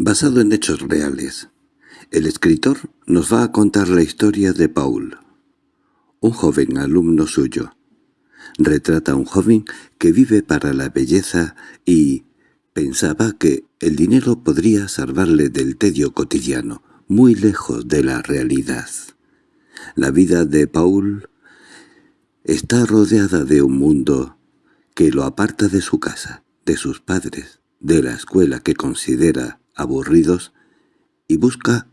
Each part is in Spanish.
Basado en hechos reales, el escritor nos va a contar la historia de Paul, un joven alumno suyo. Retrata a un joven que vive para la belleza y pensaba que el dinero podría salvarle del tedio cotidiano, muy lejos de la realidad. La vida de Paul está rodeada de un mundo que lo aparta de su casa, de sus padres, de la escuela que considera aburridos y busca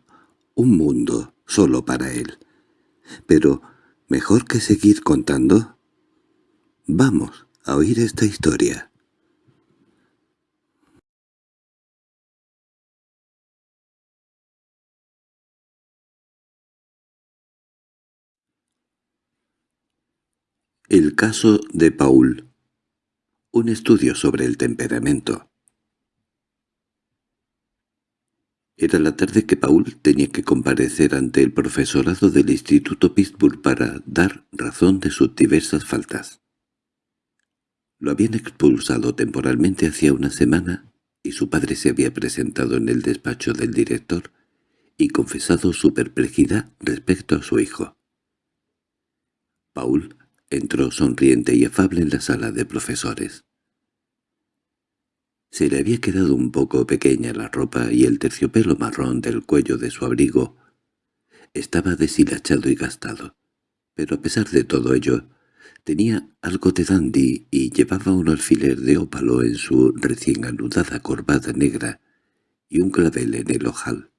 un mundo solo para él. Pero, ¿mejor que seguir contando? Vamos a oír esta historia. El caso de Paul. Un estudio sobre el temperamento. Era la tarde que Paul tenía que comparecer ante el profesorado del Instituto Pittsburgh para dar razón de sus diversas faltas. Lo habían expulsado temporalmente hacía una semana y su padre se había presentado en el despacho del director y confesado su perplejidad respecto a su hijo. Paul entró sonriente y afable en la sala de profesores. Se le había quedado un poco pequeña la ropa y el terciopelo marrón del cuello de su abrigo estaba deshilachado y gastado, pero a pesar de todo ello, tenía algo de dandy y llevaba un alfiler de ópalo en su recién anudada corbata negra y un clavel en el ojal.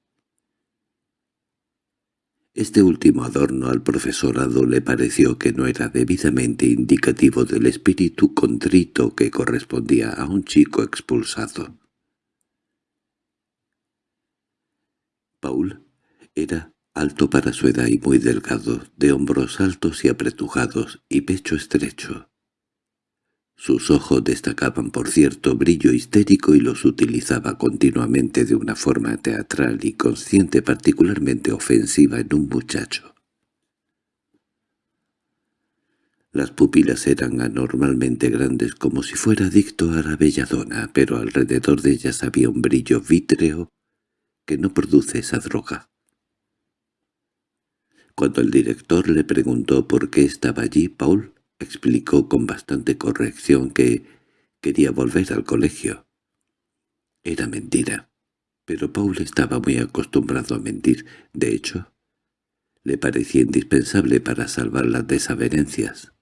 Este último adorno al profesorado le pareció que no era debidamente indicativo del espíritu contrito que correspondía a un chico expulsado. Paul era alto para su edad y muy delgado, de hombros altos y apretujados y pecho estrecho. Sus ojos destacaban por cierto brillo histérico y los utilizaba continuamente de una forma teatral y consciente particularmente ofensiva en un muchacho. Las pupilas eran anormalmente grandes como si fuera adicto a la belladona, pero alrededor de ellas había un brillo vítreo que no produce esa droga. Cuando el director le preguntó por qué estaba allí, Paul explicó con bastante corrección que quería volver al colegio. Era mentira, pero Paul estaba muy acostumbrado a mentir. De hecho, le parecía indispensable para salvar las desavenencias.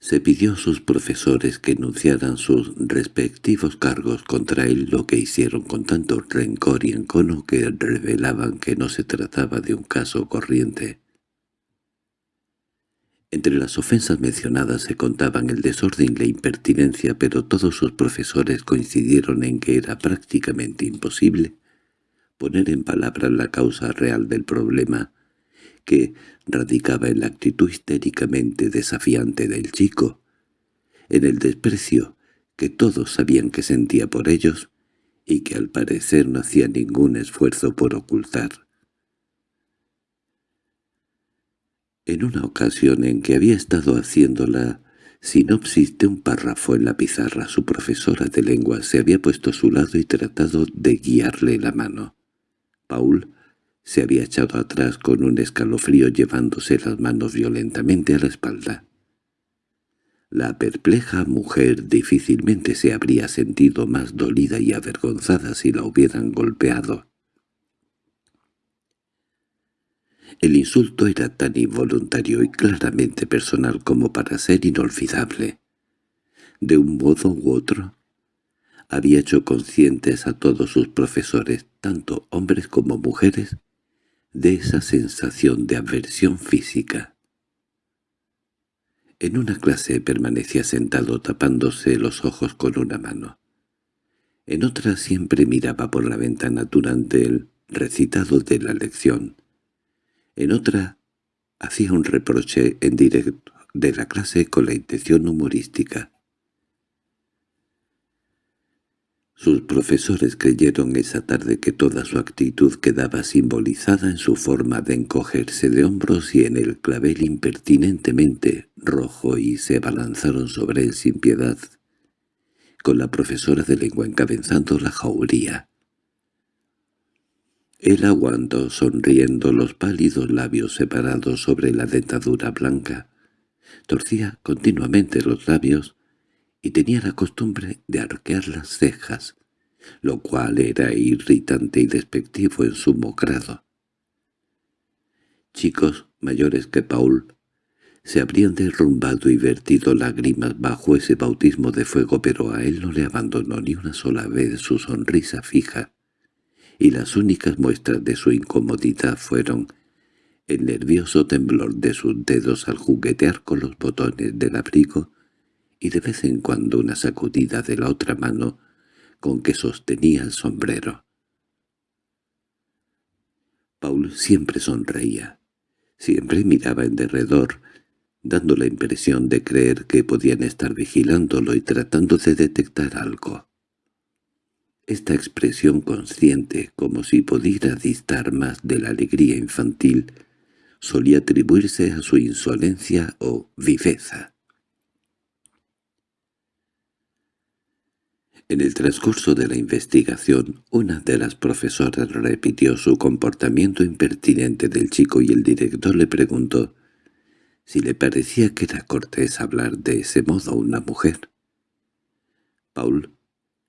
Se pidió a sus profesores que enunciaran sus respectivos cargos contra él, lo que hicieron con tanto rencor y encono que revelaban que no se trataba de un caso corriente. Entre las ofensas mencionadas se contaban el desorden y la impertinencia, pero todos sus profesores coincidieron en que era prácticamente imposible poner en palabras la causa real del problema, que radicaba en la actitud histéricamente desafiante del chico, en el desprecio que todos sabían que sentía por ellos y que al parecer no hacía ningún esfuerzo por ocultar. En una ocasión en que había estado haciendo la sinopsis de un párrafo en la pizarra, su profesora de lengua se había puesto a su lado y tratado de guiarle la mano. Paul se había echado atrás con un escalofrío llevándose las manos violentamente a la espalda. La perpleja mujer difícilmente se habría sentido más dolida y avergonzada si la hubieran golpeado. El insulto era tan involuntario y claramente personal como para ser inolvidable. De un modo u otro, había hecho conscientes a todos sus profesores, tanto hombres como mujeres, de esa sensación de aversión física. En una clase permanecía sentado tapándose los ojos con una mano. En otra siempre miraba por la ventana durante el recitado de la lección, en otra hacía un reproche en directo de la clase con la intención humorística. Sus profesores creyeron esa tarde que toda su actitud quedaba simbolizada en su forma de encogerse de hombros y en el clavel impertinentemente rojo y se abalanzaron sobre él sin piedad, con la profesora de lengua encabezando la jauría. Él aguantó sonriendo los pálidos labios separados sobre la dentadura blanca. Torcía continuamente los labios y tenía la costumbre de arquear las cejas, lo cual era irritante y despectivo en su grado. Chicos mayores que Paul se habrían derrumbado y vertido lágrimas bajo ese bautismo de fuego, pero a él no le abandonó ni una sola vez su sonrisa fija, y las únicas muestras de su incomodidad fueron el nervioso temblor de sus dedos al juguetear con los botones del abrigo y de vez en cuando una sacudida de la otra mano con que sostenía el sombrero. Paul siempre sonreía, siempre miraba en derredor, dando la impresión de creer que podían estar vigilándolo y tratando de detectar algo. Esta expresión consciente, como si pudiera distar más de la alegría infantil, solía atribuirse a su insolencia o viveza. En el transcurso de la investigación, una de las profesoras repitió su comportamiento impertinente del chico y el director le preguntó si le parecía que era cortés hablar de ese modo a una mujer. Paul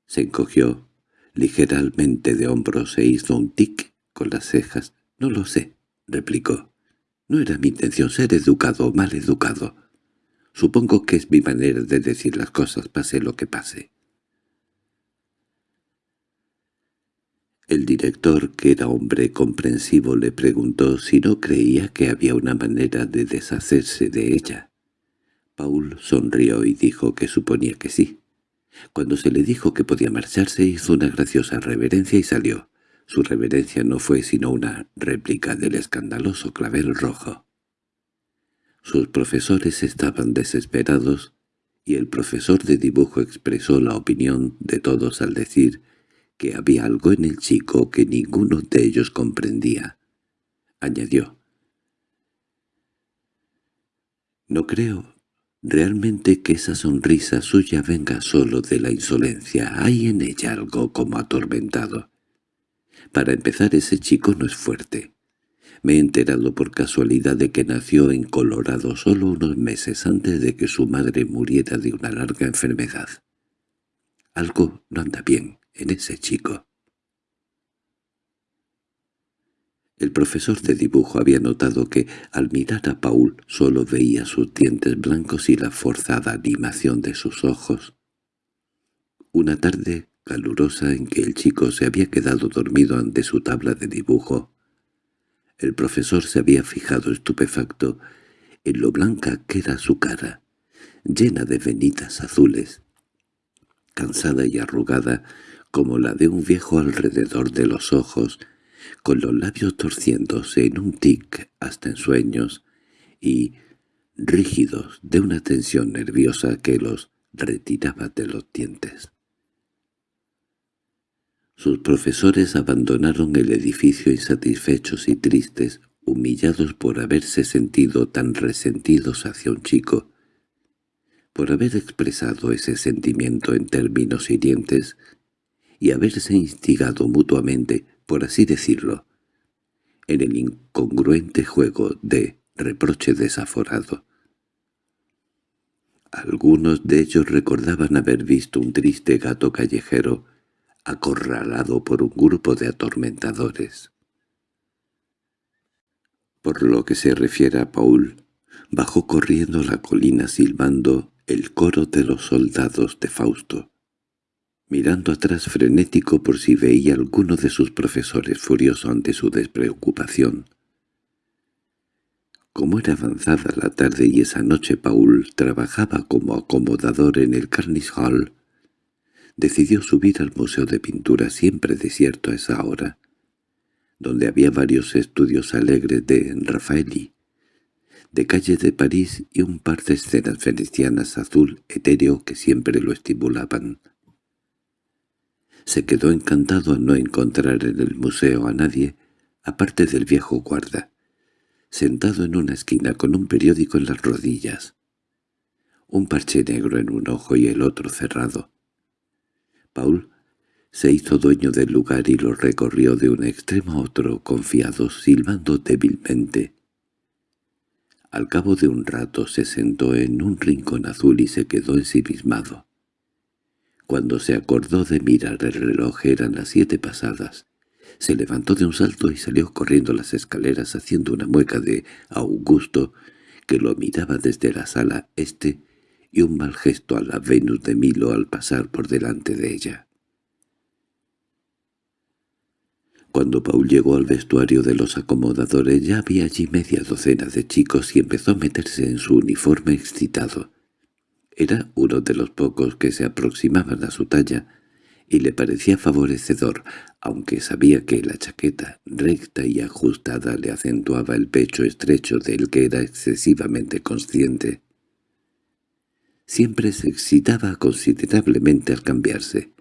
se encogió ligeramente de hombros e hizo un tic con las cejas. «No lo sé», replicó. «No era mi intención ser educado o mal educado. Supongo que es mi manera de decir las cosas, pase lo que pase». El director, que era hombre comprensivo, le preguntó si no creía que había una manera de deshacerse de ella. Paul sonrió y dijo que suponía que sí. Cuando se le dijo que podía marcharse, hizo una graciosa reverencia y salió. Su reverencia no fue sino una réplica del escandaloso clavel rojo. Sus profesores estaban desesperados, y el profesor de dibujo expresó la opinión de todos al decir que había algo en el chico que ninguno de ellos comprendía. Añadió. No creo realmente que esa sonrisa suya venga solo de la insolencia. Hay en ella algo como atormentado. Para empezar, ese chico no es fuerte. Me he enterado por casualidad de que nació en Colorado solo unos meses antes de que su madre muriera de una larga enfermedad. Algo no anda bien en ese chico. El profesor de dibujo había notado que, al mirar a Paul, solo veía sus dientes blancos y la forzada animación de sus ojos. Una tarde calurosa en que el chico se había quedado dormido ante su tabla de dibujo, el profesor se había fijado estupefacto en lo blanca que era su cara, llena de venitas azules. Cansada y arrugada, como la de un viejo alrededor de los ojos, con los labios torciéndose en un tic hasta en sueños, y rígidos de una tensión nerviosa que los retiraba de los dientes. Sus profesores abandonaron el edificio insatisfechos y tristes, humillados por haberse sentido tan resentidos hacia un chico, por haber expresado ese sentimiento en términos hirientes y haberse instigado mutuamente, por así decirlo, en el incongruente juego de reproche desaforado. Algunos de ellos recordaban haber visto un triste gato callejero acorralado por un grupo de atormentadores. Por lo que se refiere a Paul, bajó corriendo la colina silbando el coro de los soldados de Fausto mirando atrás frenético por si veía alguno de sus profesores furioso ante su despreocupación. Como era avanzada la tarde y esa noche Paul trabajaba como acomodador en el Carnegie Hall, decidió subir al Museo de Pintura siempre desierto a esa hora, donde había varios estudios alegres de Raffaelli, de calle de París y un par de escenas venecianas azul etéreo que siempre lo estimulaban. Se quedó encantado al no encontrar en el museo a nadie, aparte del viejo guarda, sentado en una esquina con un periódico en las rodillas, un parche negro en un ojo y el otro cerrado. Paul se hizo dueño del lugar y lo recorrió de un extremo a otro confiado, silbando débilmente. Al cabo de un rato se sentó en un rincón azul y se quedó ensimismado. Cuando se acordó de mirar el reloj eran las siete pasadas. Se levantó de un salto y salió corriendo las escaleras haciendo una mueca de Augusto, que lo miraba desde la sala este, y un mal gesto a la Venus de Milo al pasar por delante de ella. Cuando Paul llegó al vestuario de los acomodadores ya había allí media docena de chicos y empezó a meterse en su uniforme excitado. Era uno de los pocos que se aproximaban a su talla y le parecía favorecedor, aunque sabía que la chaqueta recta y ajustada le acentuaba el pecho estrecho del que era excesivamente consciente. Siempre se excitaba considerablemente al cambiarse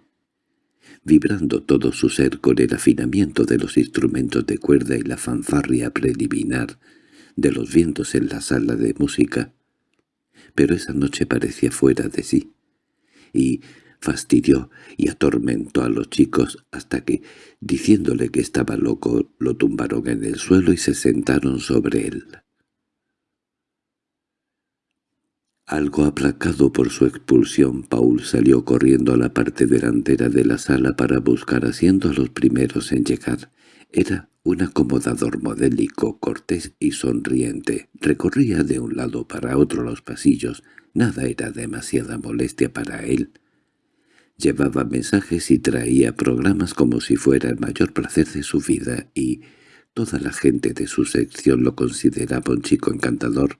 vibrando todo su ser con el afinamiento de los instrumentos de cuerda y la fanfarria preliminar de los vientos en la sala de música. Pero esa noche parecía fuera de sí, y fastidió y atormentó a los chicos hasta que, diciéndole que estaba loco, lo tumbaron en el suelo y se sentaron sobre él. Algo aplacado por su expulsión, Paul salió corriendo a la parte delantera de la sala para buscar asiento a los primeros en llegar. Era un acomodador modélico, cortés y sonriente. Recorría de un lado para otro los pasillos. Nada era demasiada molestia para él. Llevaba mensajes y traía programas como si fuera el mayor placer de su vida y toda la gente de su sección lo consideraba un chico encantador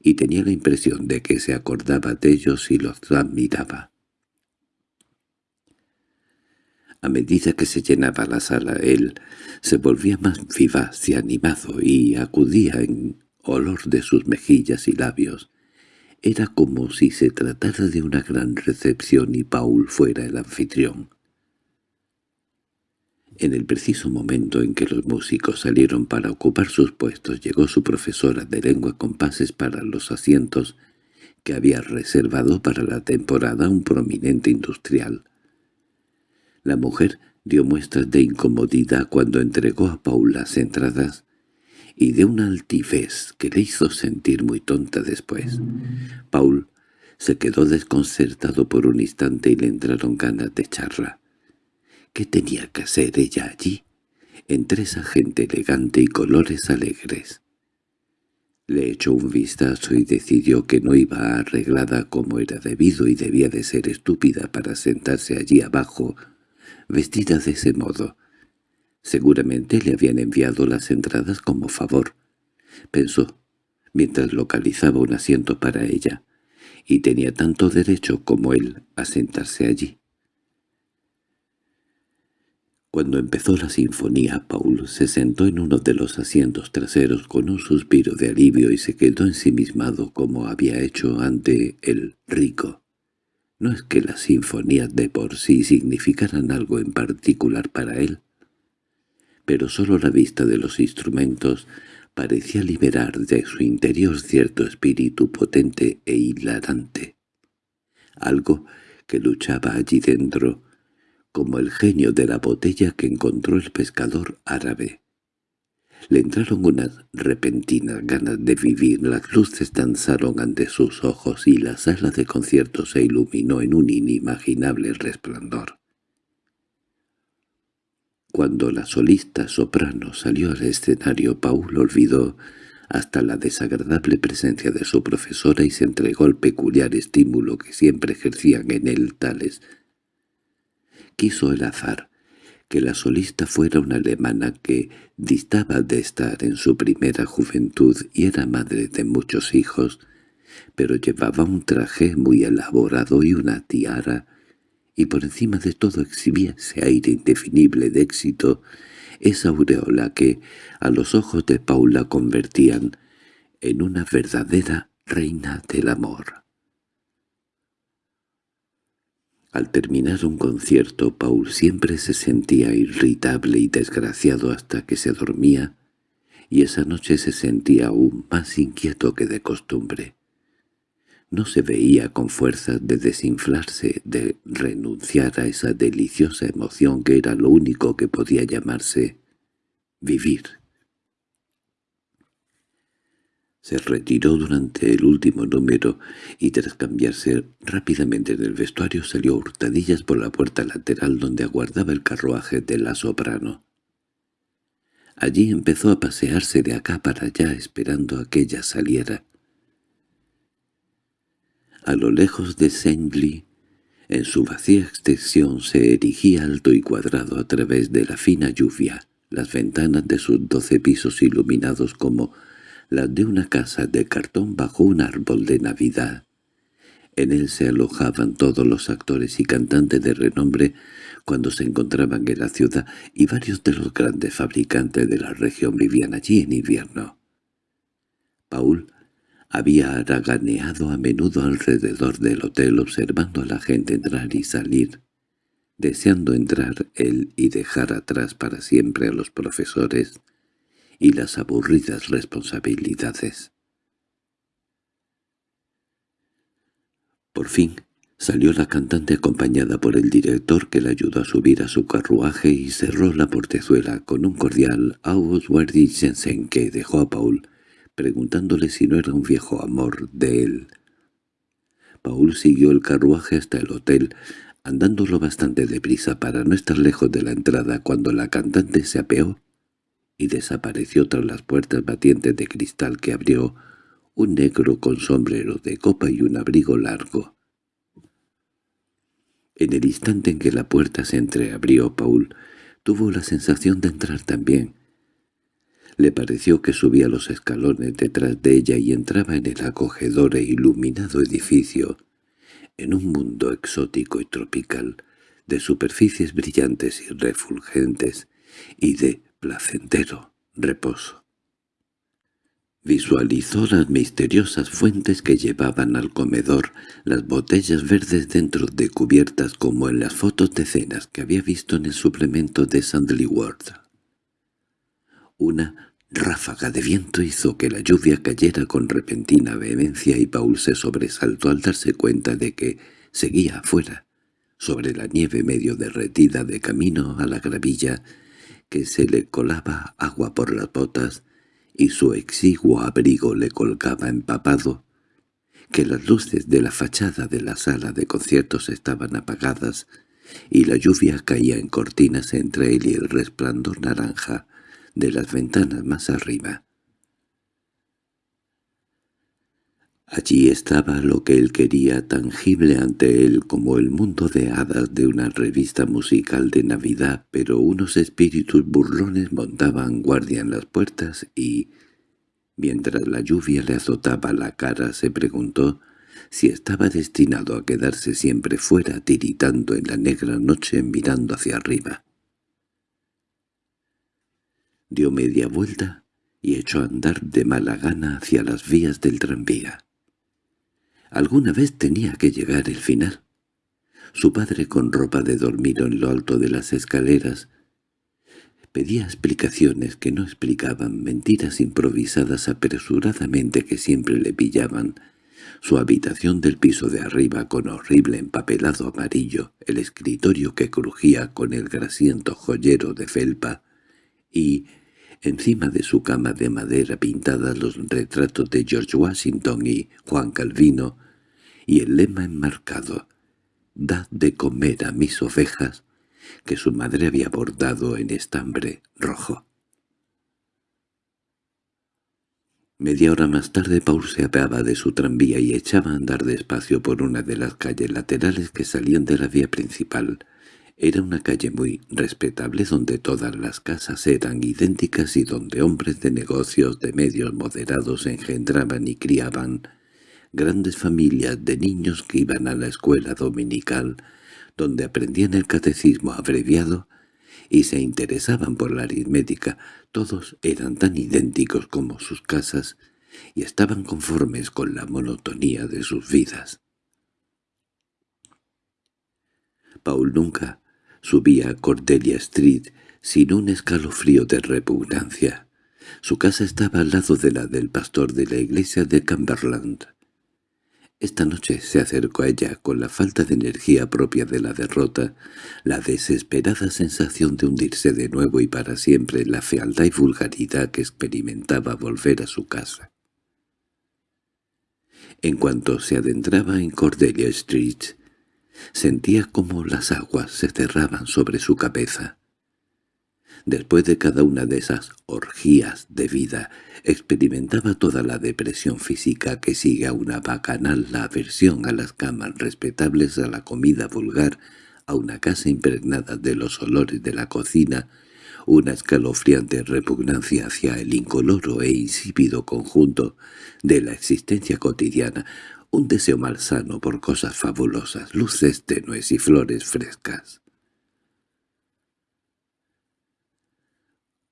y tenía la impresión de que se acordaba de ellos y los admiraba. A medida que se llenaba la sala, él se volvía más vivaz y animado y acudía en olor de sus mejillas y labios. Era como si se tratara de una gran recepción y Paul fuera el anfitrión. En el preciso momento en que los músicos salieron para ocupar sus puestos llegó su profesora de lengua con pases para los asientos que había reservado para la temporada un prominente industrial. La mujer dio muestras de incomodidad cuando entregó a Paul las entradas y de una altivez que le hizo sentir muy tonta después. Paul se quedó desconcertado por un instante y le entraron ganas de charla. ¿Qué tenía que hacer ella allí, entre esa gente elegante y colores alegres? Le echó un vistazo y decidió que no iba arreglada como era debido y debía de ser estúpida para sentarse allí abajo, vestida de ese modo. Seguramente le habían enviado las entradas como favor, pensó, mientras localizaba un asiento para ella, y tenía tanto derecho como él a sentarse allí. Cuando empezó la sinfonía, Paul se sentó en uno de los asientos traseros con un suspiro de alivio y se quedó ensimismado como había hecho ante el rico. No es que las sinfonías de por sí significaran algo en particular para él, pero sólo la vista de los instrumentos parecía liberar de su interior cierto espíritu potente e hilarante. Algo que luchaba allí dentro, como el genio de la botella que encontró el pescador árabe. Le entraron unas repentinas ganas de vivir, las luces danzaron ante sus ojos y la sala de conciertos se iluminó en un inimaginable resplandor. Cuando la solista soprano salió al escenario, Paul olvidó hasta la desagradable presencia de su profesora y se entregó al peculiar estímulo que siempre ejercían en él tales. Quiso el azar que la solista fuera una alemana que distaba de estar en su primera juventud y era madre de muchos hijos, pero llevaba un traje muy elaborado y una tiara, y por encima de todo exhibía ese aire indefinible de éxito, esa aureola que a los ojos de Paula convertían en una verdadera reina del amor. Al terminar un concierto, Paul siempre se sentía irritable y desgraciado hasta que se dormía, y esa noche se sentía aún más inquieto que de costumbre. no se veía con fuerzas de desinflarse, de renunciar a esa deliciosa emoción que era lo único que podía llamarse vivir. Se retiró durante el último número y tras cambiarse rápidamente del vestuario salió hurtadillas por la puerta lateral donde aguardaba el carruaje de la soprano. Allí empezó a pasearse de acá para allá esperando a que ella saliera. A lo lejos de Sengli, en su vacía extensión se erigía alto y cuadrado a través de la fina lluvia, las ventanas de sus doce pisos iluminados como las de una casa de cartón bajo un árbol de Navidad. En él se alojaban todos los actores y cantantes de renombre cuando se encontraban en la ciudad y varios de los grandes fabricantes de la región vivían allí en invierno. Paul había haraganeado a menudo alrededor del hotel observando a la gente entrar y salir, deseando entrar él y dejar atrás para siempre a los profesores y las aburridas responsabilidades. Por fin salió la cantante acompañada por el director que la ayudó a subir a su carruaje y cerró la portezuela con un cordial Worthy Jensen que dejó a Paul preguntándole si no era un viejo amor de él. Paul siguió el carruaje hasta el hotel, andándolo bastante deprisa para no estar lejos de la entrada cuando la cantante se apeó y desapareció tras las puertas batientes de cristal que abrió un negro con sombrero de copa y un abrigo largo. En el instante en que la puerta se entreabrió, Paul tuvo la sensación de entrar también, le pareció que subía los escalones detrás de ella y entraba en el acogedor e iluminado edificio, en un mundo exótico y tropical, de superficies brillantes y refulgentes, y de placentero reposo. Visualizó las misteriosas fuentes que llevaban al comedor, las botellas verdes dentro de cubiertas como en las fotos de cenas que había visto en el suplemento de Sandley World. Una ráfaga de viento hizo que la lluvia cayera con repentina vehemencia y Paul se sobresaltó al darse cuenta de que seguía afuera, sobre la nieve medio derretida de camino a la gravilla, que se le colaba agua por las botas y su exiguo abrigo le colgaba empapado, que las luces de la fachada de la sala de conciertos estaban apagadas y la lluvia caía en cortinas entre él y el resplandor naranja de las ventanas más arriba. Allí estaba lo que él quería tangible ante él como el mundo de hadas de una revista musical de Navidad, pero unos espíritus burlones montaban guardia en las puertas y, mientras la lluvia le azotaba la cara, se preguntó si estaba destinado a quedarse siempre fuera tiritando en la negra noche mirando hacia arriba dio media vuelta y echó a andar de mala gana hacia las vías del tranvía. Alguna vez tenía que llegar el final. Su padre, con ropa de dormir en lo alto de las escaleras, pedía explicaciones que no explicaban, mentiras improvisadas apresuradamente que siempre le pillaban, su habitación del piso de arriba con horrible empapelado amarillo, el escritorio que crujía con el grasiento joyero de felpa, y Encima de su cama de madera pintadas los retratos de George Washington y Juan Calvino, y el lema enmarcado, «Dad de comer a mis ovejas», que su madre había bordado en estambre rojo. Media hora más tarde Paul se apeaba de su tranvía y echaba a andar despacio por una de las calles laterales que salían de la vía principal. Era una calle muy respetable donde todas las casas eran idénticas y donde hombres de negocios de medios moderados engendraban y criaban grandes familias de niños que iban a la escuela dominical, donde aprendían el catecismo abreviado y se interesaban por la aritmética. Todos eran tan idénticos como sus casas y estaban conformes con la monotonía de sus vidas. Paul nunca Subía a Cordelia Street sin un escalofrío de repugnancia. Su casa estaba al lado de la del pastor de la iglesia de Cumberland. Esta noche se acercó a ella con la falta de energía propia de la derrota, la desesperada sensación de hundirse de nuevo y para siempre la fealdad y vulgaridad que experimentaba volver a su casa. En cuanto se adentraba en Cordelia Street, sentía como las aguas se cerraban sobre su cabeza. Después de cada una de esas orgías de vida, experimentaba toda la depresión física que sigue a una bacanal, la aversión a las camas respetables, a la comida vulgar, a una casa impregnada de los olores de la cocina, una escalofriante repugnancia hacia el incoloro e insípido conjunto de la existencia cotidiana, un deseo malsano por cosas fabulosas, luces tenues y flores frescas.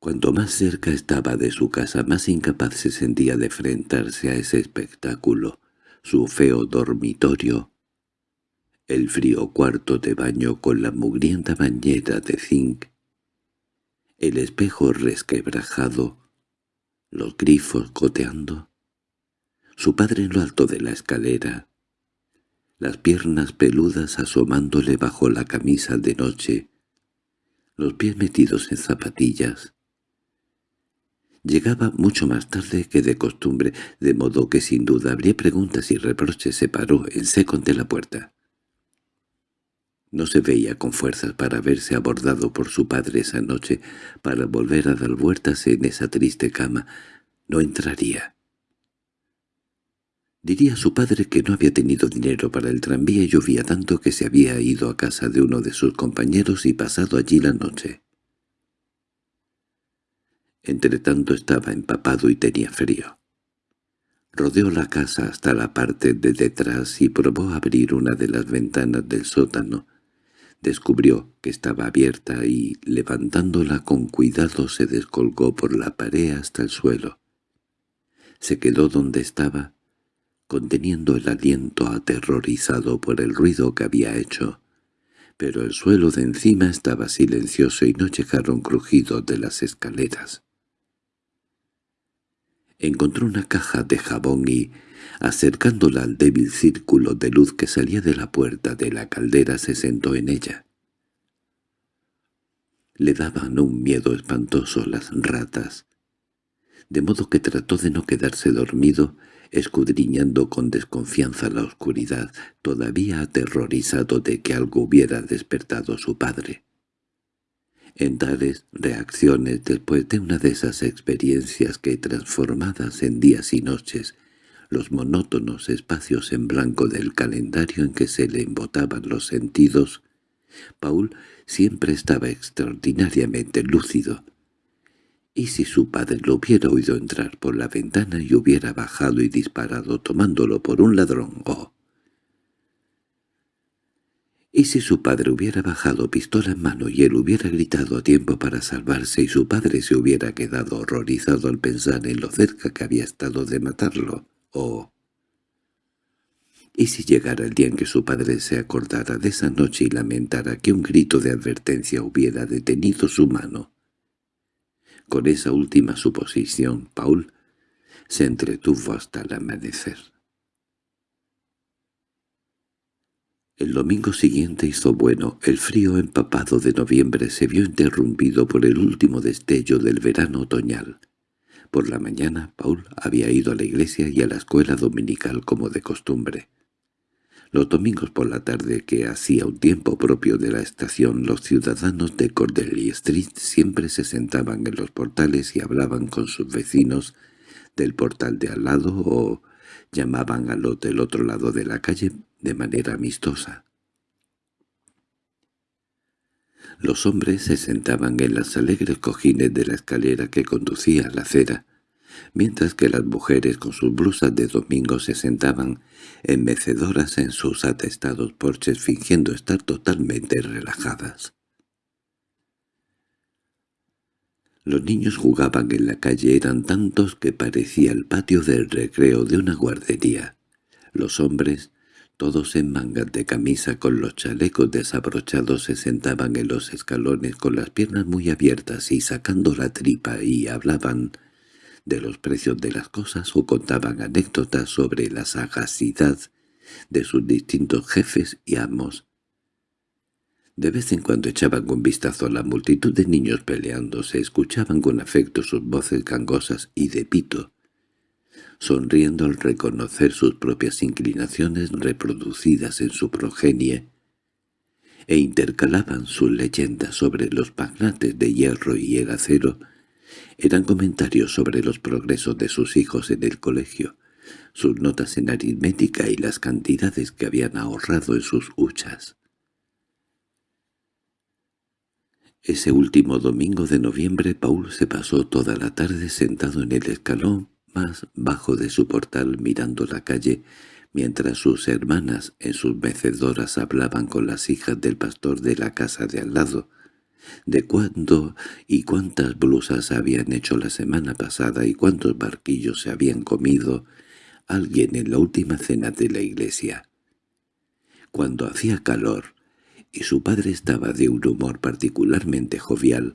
Cuanto más cerca estaba de su casa, más incapaz se sentía de enfrentarse a ese espectáculo, su feo dormitorio, el frío cuarto de baño con la mugrienta bañera de zinc, el espejo resquebrajado, los grifos goteando, su padre en lo alto de la escalera, las piernas peludas asomándole bajo la camisa de noche, los pies metidos en zapatillas, Llegaba mucho más tarde que de costumbre, de modo que sin duda habría preguntas y reproches. Se paró en seco ante la puerta. No se veía con fuerzas para verse abordado por su padre esa noche, para volver a dar vueltas en esa triste cama. No entraría. Diría a su padre que no había tenido dinero para el tranvía y llovía tanto que se había ido a casa de uno de sus compañeros y pasado allí la noche. Entretanto estaba empapado y tenía frío. Rodeó la casa hasta la parte de detrás y probó abrir una de las ventanas del sótano. Descubrió que estaba abierta y, levantándola con cuidado, se descolgó por la pared hasta el suelo. Se quedó donde estaba, conteniendo el aliento aterrorizado por el ruido que había hecho. Pero el suelo de encima estaba silencioso y no llegaron crujidos de las escaleras. Encontró una caja de jabón y, acercándola al débil círculo de luz que salía de la puerta de la caldera, se sentó en ella. Le daban un miedo espantoso las ratas, de modo que trató de no quedarse dormido, escudriñando con desconfianza la oscuridad, todavía aterrorizado de que algo hubiera despertado su padre. En tales reacciones después de una de esas experiencias que transformadas en días y noches, los monótonos espacios en blanco del calendario en que se le embotaban los sentidos, Paul siempre estaba extraordinariamente lúcido. ¿Y si su padre lo hubiera oído entrar por la ventana y hubiera bajado y disparado tomándolo por un ladrón? ¡Oh! ¿Y si su padre hubiera bajado pistola en mano y él hubiera gritado a tiempo para salvarse y su padre se hubiera quedado horrorizado al pensar en lo cerca que había estado de matarlo? ¿O ¿Y si llegara el día en que su padre se acordara de esa noche y lamentara que un grito de advertencia hubiera detenido su mano? Con esa última suposición, Paul se entretuvo hasta el amanecer. El domingo siguiente hizo bueno. El frío empapado de noviembre se vio interrumpido por el último destello del verano otoñal. Por la mañana Paul había ido a la iglesia y a la escuela dominical como de costumbre. Los domingos por la tarde, que hacía un tiempo propio de la estación, los ciudadanos de Cordelia Street siempre se sentaban en los portales y hablaban con sus vecinos del portal de al lado o llamaban al del otro lado de la calle de manera amistosa. Los hombres se sentaban en las alegres cojines de la escalera que conducía a la acera, mientras que las mujeres con sus blusas de domingo se sentaban enmecedoras en sus atestados porches fingiendo estar totalmente relajadas. Los niños jugaban en la calle, eran tantos que parecía el patio del recreo de una guardería. Los hombres, todos en mangas de camisa con los chalecos desabrochados, se sentaban en los escalones con las piernas muy abiertas y sacando la tripa y hablaban de los precios de las cosas o contaban anécdotas sobre la sagacidad de sus distintos jefes y amos. De vez en cuando echaban un vistazo a la multitud de niños peleando, se escuchaban con afecto sus voces gangosas y de pito, sonriendo al reconocer sus propias inclinaciones reproducidas en su progenie, e intercalaban sus leyendas sobre los magnates de hierro y el acero, eran comentarios sobre los progresos de sus hijos en el colegio, sus notas en aritmética y las cantidades que habían ahorrado en sus huchas. Ese último domingo de noviembre Paul se pasó toda la tarde sentado en el escalón más bajo de su portal mirando la calle, mientras sus hermanas en sus mecedoras hablaban con las hijas del pastor de la casa de al lado, de cuándo y cuántas blusas habían hecho la semana pasada y cuántos barquillos se habían comido alguien en la última cena de la iglesia. Cuando hacía calor y su padre estaba de un humor particularmente jovial,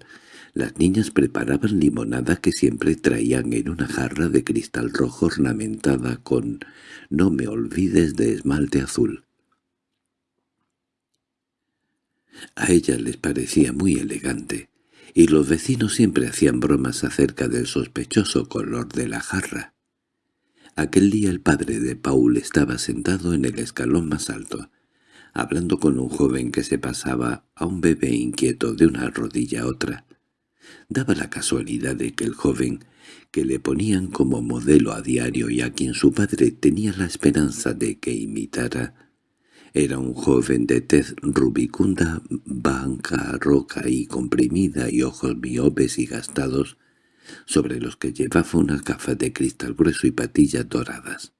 las niñas preparaban limonada que siempre traían en una jarra de cristal rojo ornamentada con «No me olvides de esmalte azul». A ellas les parecía muy elegante, y los vecinos siempre hacían bromas acerca del sospechoso color de la jarra. Aquel día el padre de Paul estaba sentado en el escalón más alto, hablando con un joven que se pasaba a un bebé inquieto de una rodilla a otra. Daba la casualidad de que el joven, que le ponían como modelo a diario y a quien su padre tenía la esperanza de que imitara, era un joven de tez rubicunda, banca, roca y comprimida y ojos miopes y gastados, sobre los que llevaba unas gafas de cristal grueso y patillas doradas.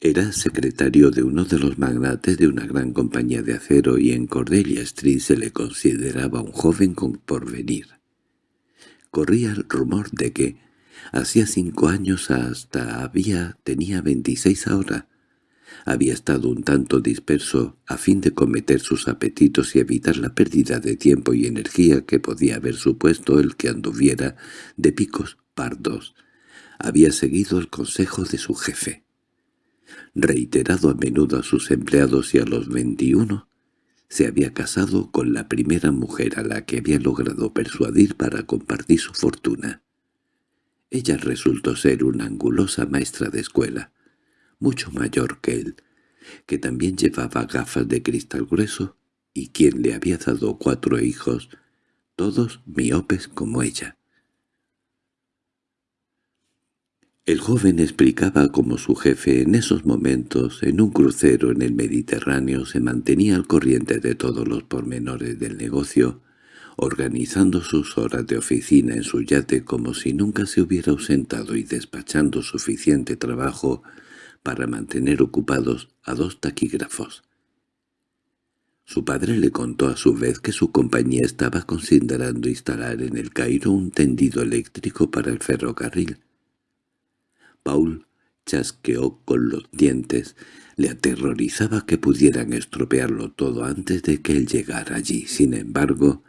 Era secretario de uno de los magnates de una gran compañía de acero y en Cordelia Street se le consideraba un joven con porvenir. Corría el rumor de que, hacía cinco años hasta había tenía veintiséis ahora, había estado un tanto disperso a fin de cometer sus apetitos y evitar la pérdida de tiempo y energía que podía haber supuesto el que anduviera de picos pardos. Había seguido el consejo de su jefe. Reiterado a menudo a sus empleados y a los veintiuno, se había casado con la primera mujer a la que había logrado persuadir para compartir su fortuna. Ella resultó ser una angulosa maestra de escuela, mucho mayor que él, que también llevaba gafas de cristal grueso y quien le había dado cuatro hijos, todos miopes como ella. El joven explicaba cómo su jefe en esos momentos, en un crucero en el Mediterráneo, se mantenía al corriente de todos los pormenores del negocio, organizando sus horas de oficina en su yate como si nunca se hubiera ausentado y despachando suficiente trabajo para mantener ocupados a dos taquígrafos. Su padre le contó a su vez que su compañía estaba considerando instalar en el Cairo un tendido eléctrico para el ferrocarril. Paul chasqueó con los dientes. Le aterrorizaba que pudieran estropearlo todo antes de que él llegara allí. Sin embargo,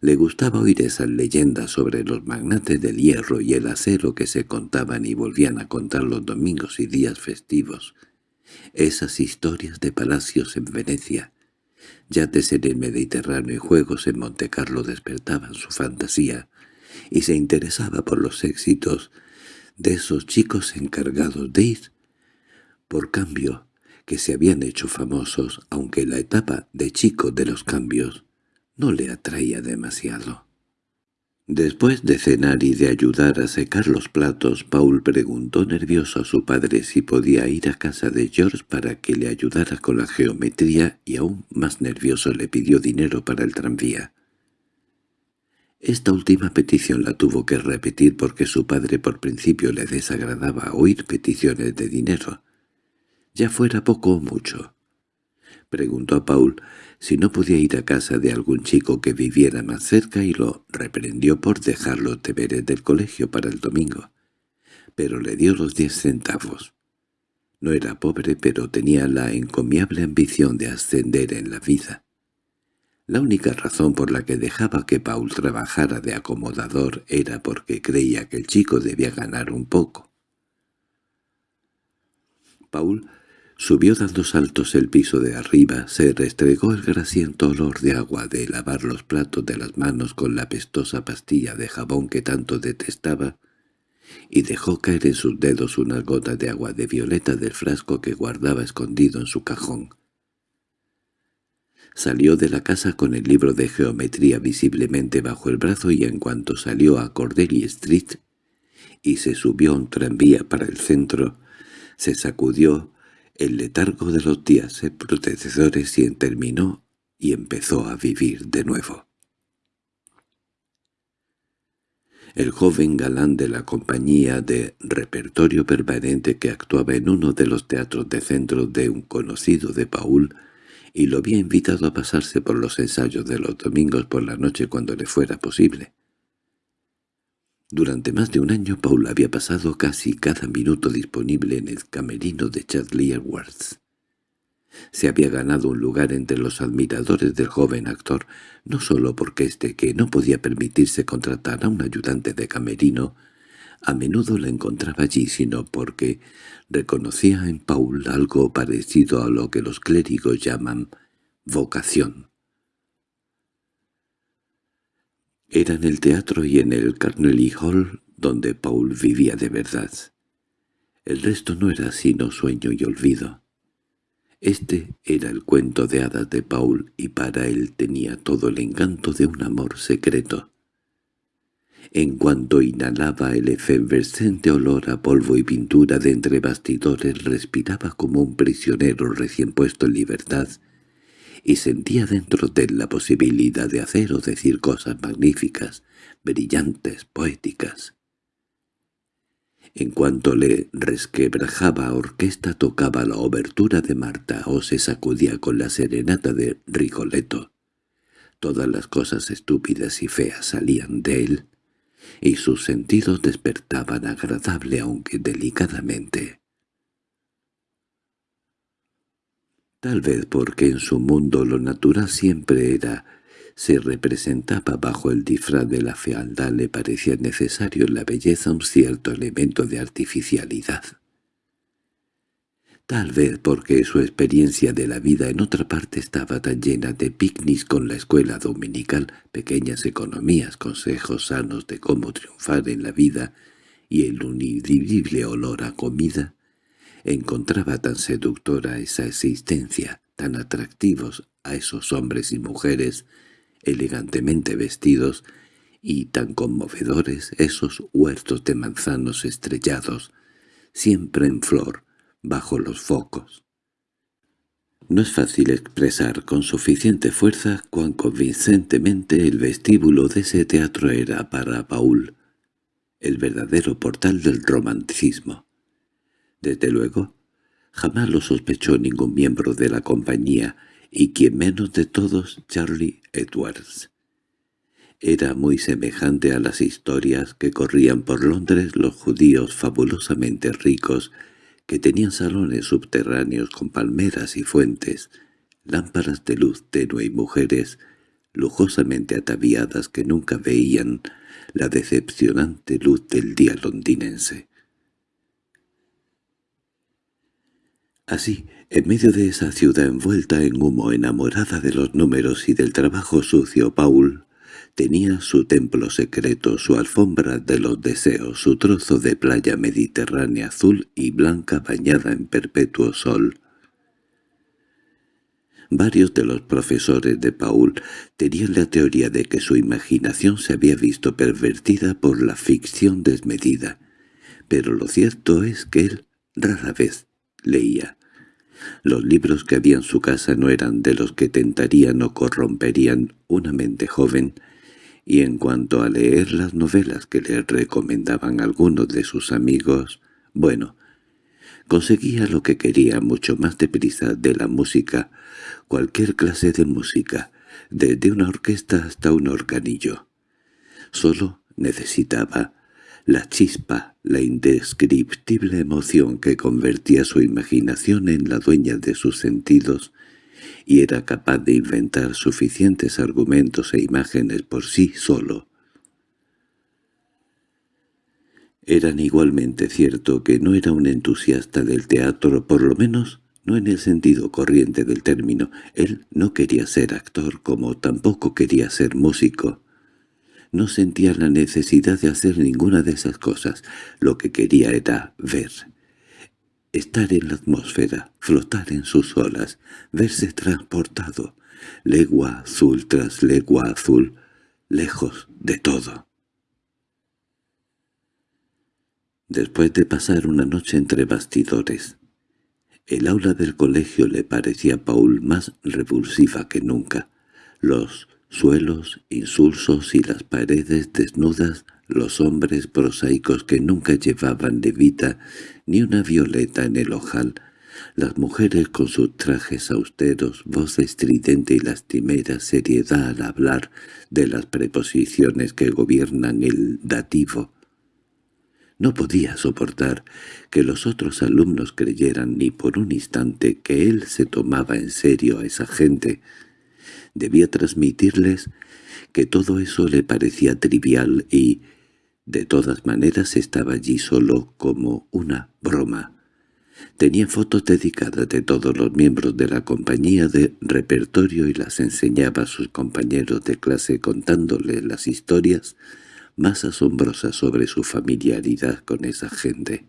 le gustaba oír esas leyendas sobre los magnates del hierro y el acero que se contaban y volvían a contar los domingos y días festivos. Esas historias de palacios en Venecia, yates en el Mediterráneo y juegos en Montecarlo despertaban su fantasía, y se interesaba por los éxitos de esos chicos encargados de ir. Por cambio, que se habían hecho famosos, aunque la etapa de chico de los cambios no le atraía demasiado. Después de cenar y de ayudar a secar los platos, Paul preguntó nervioso a su padre si podía ir a casa de George para que le ayudara con la geometría y aún más nervioso le pidió dinero para el tranvía. Esta última petición la tuvo que repetir porque su padre por principio le desagradaba oír peticiones de dinero, ya fuera poco o mucho. Preguntó a Paul si no podía ir a casa de algún chico que viviera más cerca y lo reprendió por dejar los deberes del colegio para el domingo. Pero le dio los diez centavos. No era pobre, pero tenía la encomiable ambición de ascender en la vida. La única razón por la que dejaba que Paul trabajara de acomodador era porque creía que el chico debía ganar un poco. Paul subió dando saltos el piso de arriba, se restregó el grasiento olor de agua de lavar los platos de las manos con la pestosa pastilla de jabón que tanto detestaba, y dejó caer en sus dedos unas gotas de agua de violeta del frasco que guardaba escondido en su cajón. Salió de la casa con el libro de geometría visiblemente bajo el brazo y en cuanto salió a Cordelia Street y se subió a un tranvía para el centro, se sacudió el letargo de los días protectores y terminó y empezó a vivir de nuevo. El joven galán de la compañía de repertorio permanente que actuaba en uno de los teatros de centro de un conocido de Paul y lo había invitado a pasarse por los ensayos de los domingos por la noche cuando le fuera posible. Durante más de un año Paul había pasado casi cada minuto disponible en el camerino de Chadley Edwards. Se había ganado un lugar entre los admiradores del joven actor, no solo porque éste, que no podía permitirse contratar a un ayudante de camerino, a menudo la encontraba allí, sino porque reconocía en Paul algo parecido a lo que los clérigos llaman vocación. Era en el teatro y en el Carnegie Hall donde Paul vivía de verdad. El resto no era sino sueño y olvido. Este era el cuento de hadas de Paul y para él tenía todo el encanto de un amor secreto. En cuanto inhalaba el efervescente olor a polvo y pintura de entre bastidores respiraba como un prisionero recién puesto en libertad y sentía dentro de él la posibilidad de hacer o decir cosas magníficas, brillantes, poéticas. En cuanto le resquebrajaba orquesta tocaba la obertura de Marta o se sacudía con la serenata de Rigoletto. Todas las cosas estúpidas y feas salían de él, y sus sentidos despertaban agradable aunque delicadamente. Tal vez porque en su mundo lo natural siempre era, se representaba bajo el disfraz de la fealdad le parecía necesario en la belleza un cierto elemento de artificialidad. Tal vez porque su experiencia de la vida en otra parte estaba tan llena de picnics con la escuela dominical, pequeñas economías, consejos sanos de cómo triunfar en la vida y el unidivible olor a comida, encontraba tan seductora esa existencia, tan atractivos a esos hombres y mujeres elegantemente vestidos y tan conmovedores esos huertos de manzanos estrellados, siempre en flor, bajo los focos. No es fácil expresar con suficiente fuerza cuán convincentemente el vestíbulo de ese teatro era para Paul, el verdadero portal del romanticismo. Desde luego, jamás lo sospechó ningún miembro de la compañía, y quien menos de todos Charlie Edwards. Era muy semejante a las historias que corrían por Londres los judíos fabulosamente ricos, que tenían salones subterráneos con palmeras y fuentes, lámparas de luz tenue y mujeres lujosamente ataviadas que nunca veían la decepcionante luz del día londinense. Así, en medio de esa ciudad envuelta en humo, enamorada de los números y del trabajo sucio, Paul tenía su templo secreto, su alfombra de los deseos, su trozo de playa mediterránea azul y blanca bañada en perpetuo sol. Varios de los profesores de Paul tenían la teoría de que su imaginación se había visto pervertida por la ficción desmedida, pero lo cierto es que él rara vez leía. Los libros que había en su casa no eran de los que tentarían o corromperían una mente joven, y en cuanto a leer las novelas que le recomendaban algunos de sus amigos, bueno, conseguía lo que quería mucho más deprisa de la música, cualquier clase de música, desde una orquesta hasta un organillo. Solo necesitaba la chispa, la indescriptible emoción que convertía su imaginación en la dueña de sus sentidos, y era capaz de inventar suficientes argumentos e imágenes por sí solo. Eran igualmente cierto que no era un entusiasta del teatro, por lo menos no en el sentido corriente del término. Él no quería ser actor, como tampoco quería ser músico. No sentía la necesidad de hacer ninguna de esas cosas. Lo que quería era ver. Estar en la atmósfera, flotar en sus olas, verse transportado, legua azul tras legua azul, lejos de todo. Después de pasar una noche entre bastidores, el aula del colegio le parecía a Paul más revulsiva que nunca. Los suelos insulsos y las paredes desnudas, los hombres prosaicos que nunca llevaban levita ni una violeta en el ojal, las mujeres con sus trajes austeros, voz estridente y lastimera seriedad al hablar de las preposiciones que gobiernan el dativo, no podía soportar que los otros alumnos creyeran ni por un instante que él se tomaba en serio a esa gente. Debía transmitirles que todo eso le parecía trivial y, de todas maneras, estaba allí solo como una broma. Tenía fotos dedicadas de todos los miembros de la compañía de repertorio y las enseñaba a sus compañeros de clase contándoles las historias más asombrosa sobre su familiaridad con esa gente.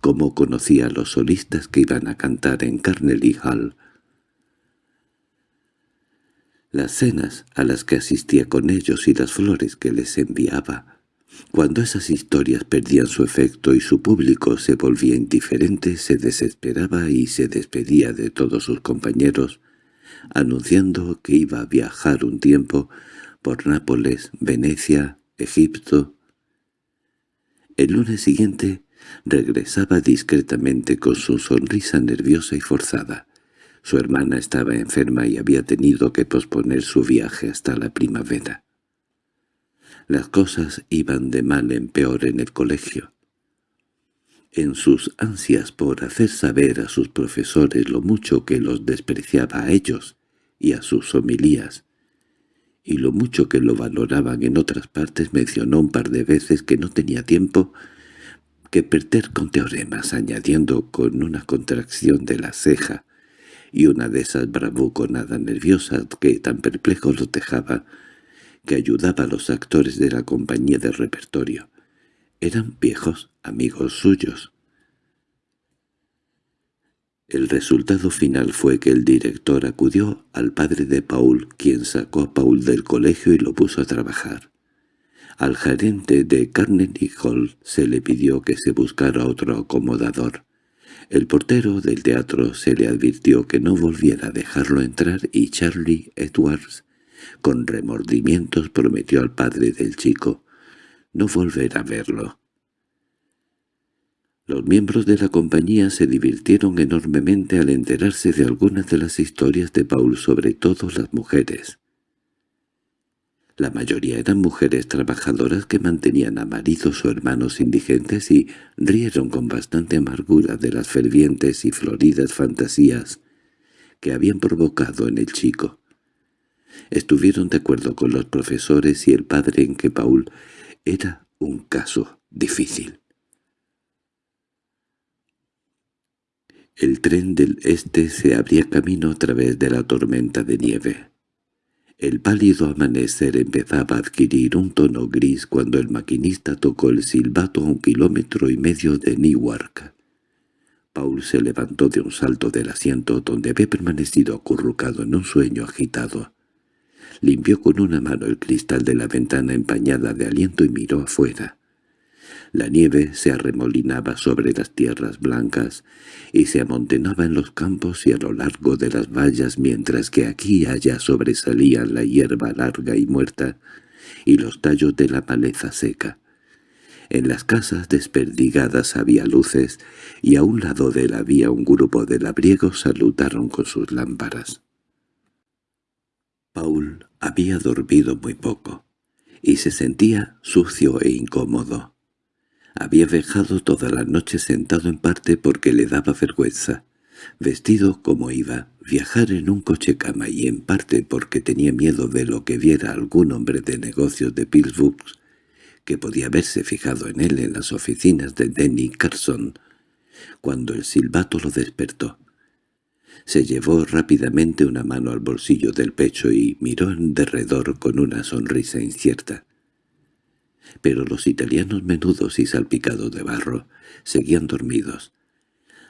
Cómo conocía a los solistas que iban a cantar en Carnegie Hall. Las cenas a las que asistía con ellos y las flores que les enviaba. Cuando esas historias perdían su efecto y su público se volvía indiferente, se desesperaba y se despedía de todos sus compañeros, anunciando que iba a viajar un tiempo por Nápoles, Venecia, Egipto. El lunes siguiente regresaba discretamente con su sonrisa nerviosa y forzada. Su hermana estaba enferma y había tenido que posponer su viaje hasta la primavera. Las cosas iban de mal en peor en el colegio. En sus ansias por hacer saber a sus profesores lo mucho que los despreciaba a ellos y a sus homilías, y lo mucho que lo valoraban en otras partes mencionó un par de veces que no tenía tiempo que perder con teoremas, añadiendo con una contracción de la ceja y una de esas bravuconadas nerviosas que tan perplejo los dejaba, que ayudaba a los actores de la compañía de repertorio. Eran viejos amigos suyos. El resultado final fue que el director acudió al padre de Paul, quien sacó a Paul del colegio y lo puso a trabajar. Al gerente de Carnegie Hall se le pidió que se buscara otro acomodador. El portero del teatro se le advirtió que no volviera a dejarlo entrar y Charlie Edwards, con remordimientos, prometió al padre del chico no volver a verlo. Los miembros de la compañía se divirtieron enormemente al enterarse de algunas de las historias de Paul, sobre todo las mujeres. La mayoría eran mujeres trabajadoras que mantenían a maridos o hermanos indigentes y rieron con bastante amargura de las fervientes y floridas fantasías que habían provocado en el chico. Estuvieron de acuerdo con los profesores y el padre en que Paul era un caso difícil. El tren del este se abría camino a través de la tormenta de nieve. El pálido amanecer empezaba a adquirir un tono gris cuando el maquinista tocó el silbato a un kilómetro y medio de Newark. Paul se levantó de un salto del asiento donde había permanecido acurrucado en un sueño agitado. Limpió con una mano el cristal de la ventana empañada de aliento y miró afuera. La nieve se arremolinaba sobre las tierras blancas y se amontonaba en los campos y a lo largo de las vallas mientras que aquí y allá sobresalían la hierba larga y muerta y los tallos de la maleza seca. En las casas desperdigadas había luces, y a un lado de la vía un grupo de labriegos salutaron con sus lámparas. Paul había dormido muy poco, y se sentía sucio e incómodo. Había viajado toda la noche sentado en parte porque le daba vergüenza, vestido como iba, viajar en un coche cama y en parte porque tenía miedo de lo que viera algún hombre de negocios de Pittsburgh que podía haberse fijado en él en las oficinas de Denny Carson, cuando el silbato lo despertó. Se llevó rápidamente una mano al bolsillo del pecho y miró en derredor con una sonrisa incierta. Pero los italianos menudos y salpicados de barro seguían dormidos.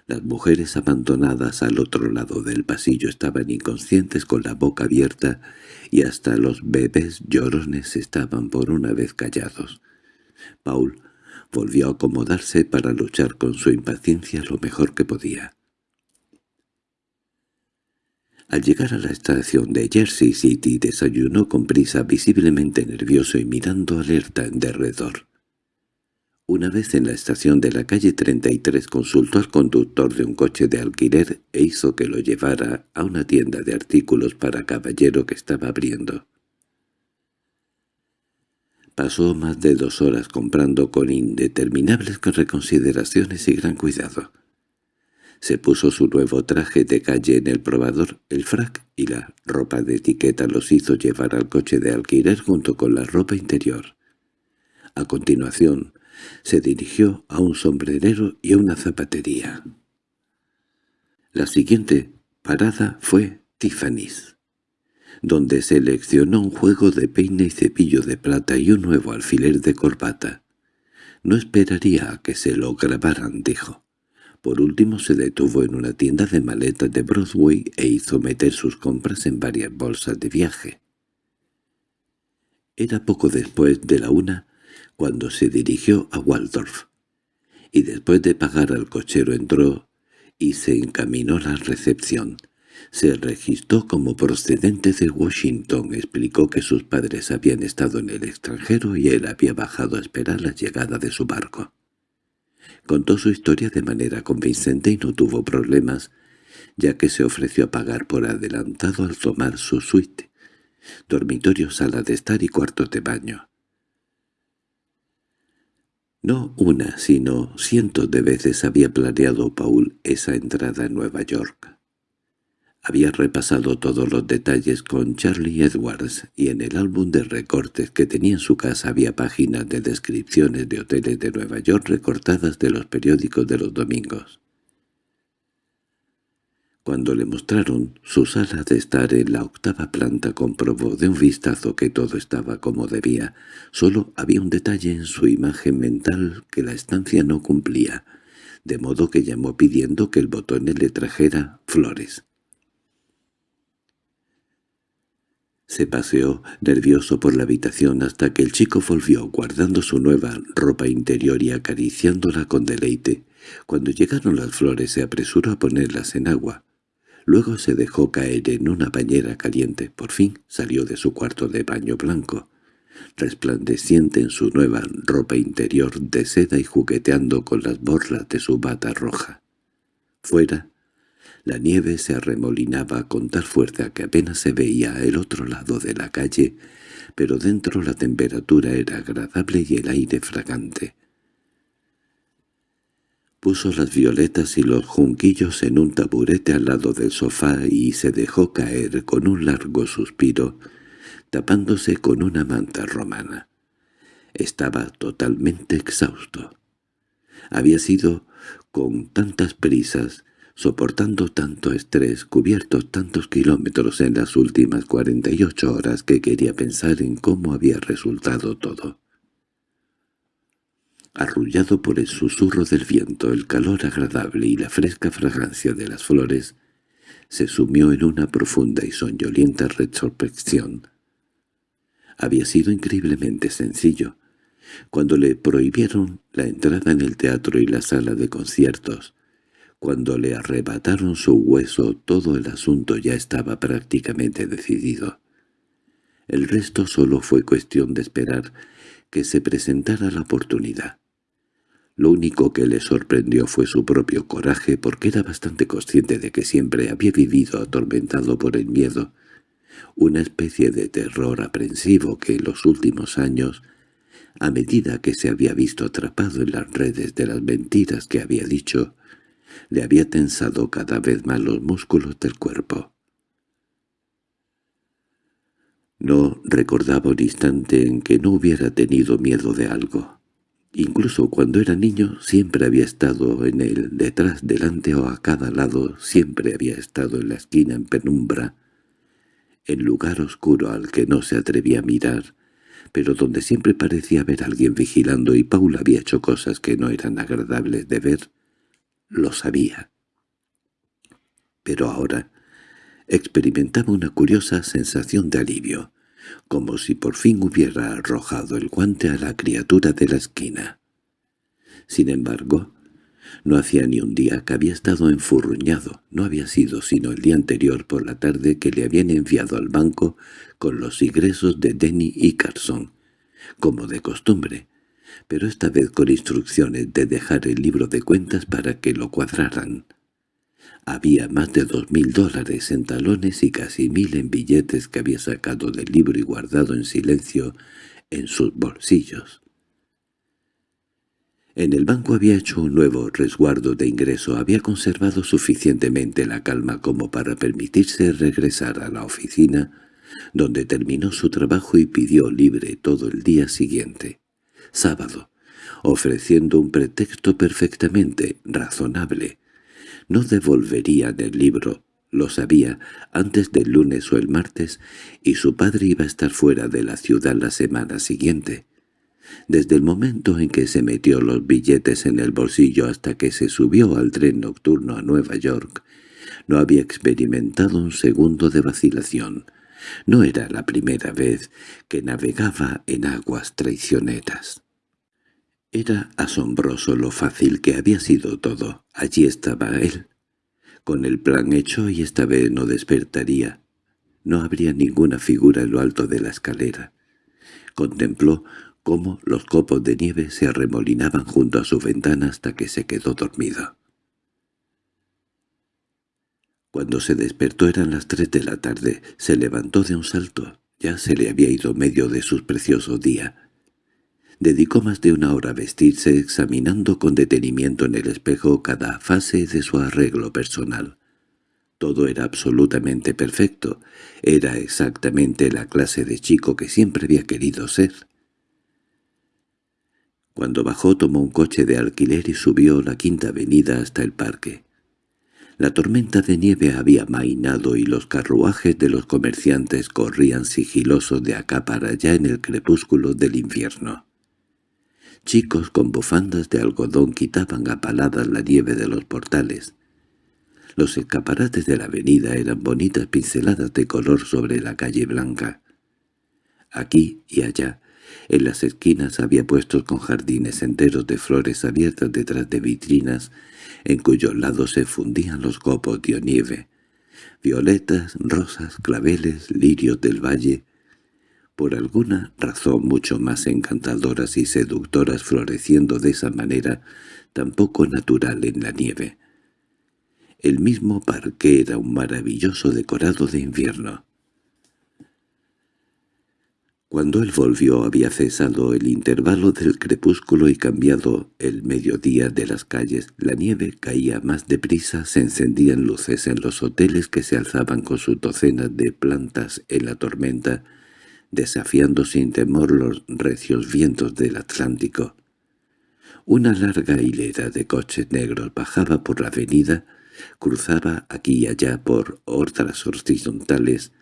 Las mujeres abandonadas al otro lado del pasillo estaban inconscientes con la boca abierta y hasta los bebés llorones estaban por una vez callados. Paul volvió a acomodarse para luchar con su impaciencia lo mejor que podía. Al llegar a la estación de Jersey City desayunó con prisa visiblemente nervioso y mirando alerta en derredor. Una vez en la estación de la calle 33 consultó al conductor de un coche de alquiler e hizo que lo llevara a una tienda de artículos para caballero que estaba abriendo. Pasó más de dos horas comprando con indeterminables reconsideraciones y gran cuidado. Se puso su nuevo traje de calle en el probador, el frac y la ropa de etiqueta los hizo llevar al coche de alquiler junto con la ropa interior. A continuación, se dirigió a un sombrerero y a una zapatería. La siguiente parada fue Tiffany's donde seleccionó un juego de peine y cepillo de plata y un nuevo alfiler de corbata. No esperaría a que se lo grabaran, dijo. Por último se detuvo en una tienda de maletas de Broadway e hizo meter sus compras en varias bolsas de viaje. Era poco después de la una cuando se dirigió a Waldorf, y después de pagar al cochero entró y se encaminó a la recepción. Se registró como procedente de Washington, explicó que sus padres habían estado en el extranjero y él había bajado a esperar la llegada de su barco. Contó su historia de manera convincente y no tuvo problemas, ya que se ofreció a pagar por adelantado al tomar su suite, dormitorio, sala de estar y cuartos de baño. No una, sino cientos de veces había planeado Paul esa entrada en Nueva York. Había repasado todos los detalles con Charlie Edwards y en el álbum de recortes que tenía en su casa había páginas de descripciones de hoteles de Nueva York recortadas de los periódicos de los domingos. Cuando le mostraron su sala de estar en la octava planta comprobó de un vistazo que todo estaba como debía. Solo había un detalle en su imagen mental que la estancia no cumplía, de modo que llamó pidiendo que el botón le trajera flores. Se paseó nervioso por la habitación hasta que el chico volvió guardando su nueva ropa interior y acariciándola con deleite. Cuando llegaron las flores se apresuró a ponerlas en agua. Luego se dejó caer en una bañera caliente. Por fin salió de su cuarto de baño blanco, resplandeciente en su nueva ropa interior de seda y jugueteando con las borlas de su bata roja. Fuera, la nieve se arremolinaba con tal fuerza que apenas se veía el otro lado de la calle, pero dentro la temperatura era agradable y el aire fragante. Puso las violetas y los junquillos en un taburete al lado del sofá y se dejó caer con un largo suspiro, tapándose con una manta romana. Estaba totalmente exhausto. Había sido con tantas prisas soportando tanto estrés, cubiertos tantos kilómetros en las últimas cuarenta y ocho horas que quería pensar en cómo había resultado todo. Arrullado por el susurro del viento, el calor agradable y la fresca fragancia de las flores, se sumió en una profunda y soñolienta retrospección. Había sido increíblemente sencillo. Cuando le prohibieron la entrada en el teatro y la sala de conciertos, cuando le arrebataron su hueso todo el asunto ya estaba prácticamente decidido. El resto solo fue cuestión de esperar que se presentara la oportunidad. Lo único que le sorprendió fue su propio coraje porque era bastante consciente de que siempre había vivido atormentado por el miedo, una especie de terror aprensivo que en los últimos años, a medida que se había visto atrapado en las redes de las mentiras que había dicho, le había tensado cada vez más los músculos del cuerpo. No recordaba un instante en que no hubiera tenido miedo de algo. Incluso cuando era niño siempre había estado en él, detrás, delante o a cada lado, siempre había estado en la esquina en penumbra, en lugar oscuro al que no se atrevía a mirar, pero donde siempre parecía haber alguien vigilando y Paul había hecho cosas que no eran agradables de ver, lo sabía. Pero ahora experimentaba una curiosa sensación de alivio, como si por fin hubiera arrojado el guante a la criatura de la esquina. Sin embargo, no hacía ni un día que había estado enfurruñado, no había sido sino el día anterior por la tarde que le habían enviado al banco con los ingresos de Denny y Carson, como de costumbre, pero esta vez con instrucciones de dejar el libro de cuentas para que lo cuadraran. Había más de dos mil dólares en talones y casi mil en billetes que había sacado del libro y guardado en silencio en sus bolsillos. En el banco había hecho un nuevo resguardo de ingreso, había conservado suficientemente la calma como para permitirse regresar a la oficina, donde terminó su trabajo y pidió libre todo el día siguiente, sábado, ofreciendo un pretexto perfectamente razonable. No devolverían el libro, lo sabía, antes del lunes o el martes, y su padre iba a estar fuera de la ciudad la semana siguiente. Desde el momento en que se metió los billetes en el bolsillo hasta que se subió al tren nocturno a Nueva York, no había experimentado un segundo de vacilación. No era la primera vez que navegaba en aguas traicioneras. Era asombroso lo fácil que había sido todo. Allí estaba él, con el plan hecho y esta vez no despertaría. No habría ninguna figura en lo alto de la escalera. Contempló cómo los copos de nieve se arremolinaban junto a su ventana hasta que se quedó dormido. Cuando se despertó eran las tres de la tarde. Se levantó de un salto. Ya se le había ido medio de su precioso día. Dedicó más de una hora a vestirse examinando con detenimiento en el espejo cada fase de su arreglo personal. Todo era absolutamente perfecto. Era exactamente la clase de chico que siempre había querido ser. Cuando bajó tomó un coche de alquiler y subió la quinta avenida hasta el parque. La tormenta de nieve había mainado y los carruajes de los comerciantes corrían sigilosos de acá para allá en el crepúsculo del invierno. Chicos con bufandas de algodón quitaban a paladas la nieve de los portales. Los escaparates de la avenida eran bonitas pinceladas de color sobre la calle blanca. Aquí y allá en las esquinas había puestos con jardines enteros de flores abiertas detrás de vitrinas, en cuyos lados se fundían los copos de nieve, violetas, rosas, claveles, lirios del valle, por alguna razón mucho más encantadoras y seductoras floreciendo de esa manera tan poco natural en la nieve. El mismo parque era un maravilloso decorado de invierno. Cuando él volvió había cesado el intervalo del crepúsculo y cambiado el mediodía de las calles. La nieve caía más deprisa, se encendían luces en los hoteles que se alzaban con sus docenas de plantas en la tormenta, desafiando sin temor los recios vientos del Atlántico. Una larga hilera de coches negros bajaba por la avenida, cruzaba aquí y allá por otras horizontales,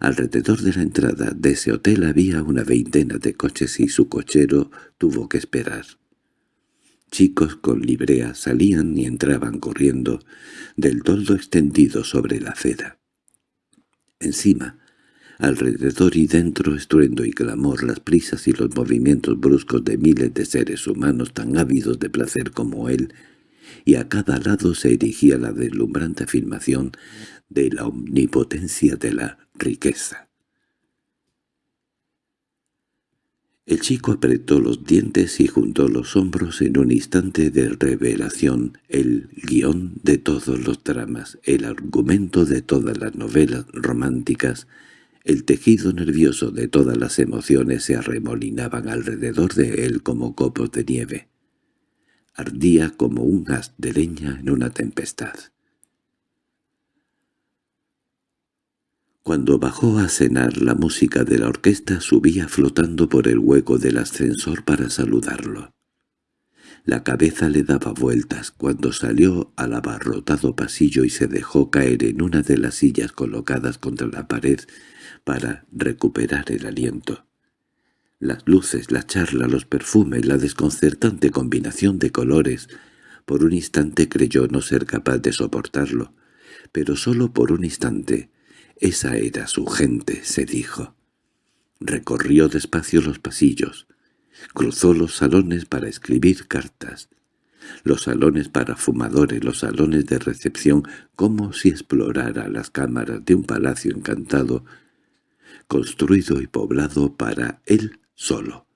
Alrededor de la entrada de ese hotel había una veintena de coches y su cochero tuvo que esperar. Chicos con librea salían y entraban corriendo del toldo extendido sobre la acera. Encima, alrededor y dentro estruendo y clamor, las prisas y los movimientos bruscos de miles de seres humanos tan ávidos de placer como él, y a cada lado se erigía la deslumbrante afirmación de la omnipotencia de la riqueza. El chico apretó los dientes y juntó los hombros en un instante de revelación, el guion de todos los dramas, el argumento de todas las novelas románticas, el tejido nervioso de todas las emociones se arremolinaban alrededor de él como copos de nieve. Ardía como un haz de leña en una tempestad. Cuando bajó a cenar la música de la orquesta subía flotando por el hueco del ascensor para saludarlo. La cabeza le daba vueltas cuando salió al abarrotado pasillo y se dejó caer en una de las sillas colocadas contra la pared para recuperar el aliento. Las luces, la charla, los perfumes, la desconcertante combinación de colores. Por un instante creyó no ser capaz de soportarlo, pero solo por un instante. Esa era su gente, se dijo. Recorrió despacio los pasillos. Cruzó los salones para escribir cartas. Los salones para fumadores, los salones de recepción, como si explorara las cámaras de un palacio encantado, construido y poblado para él solo.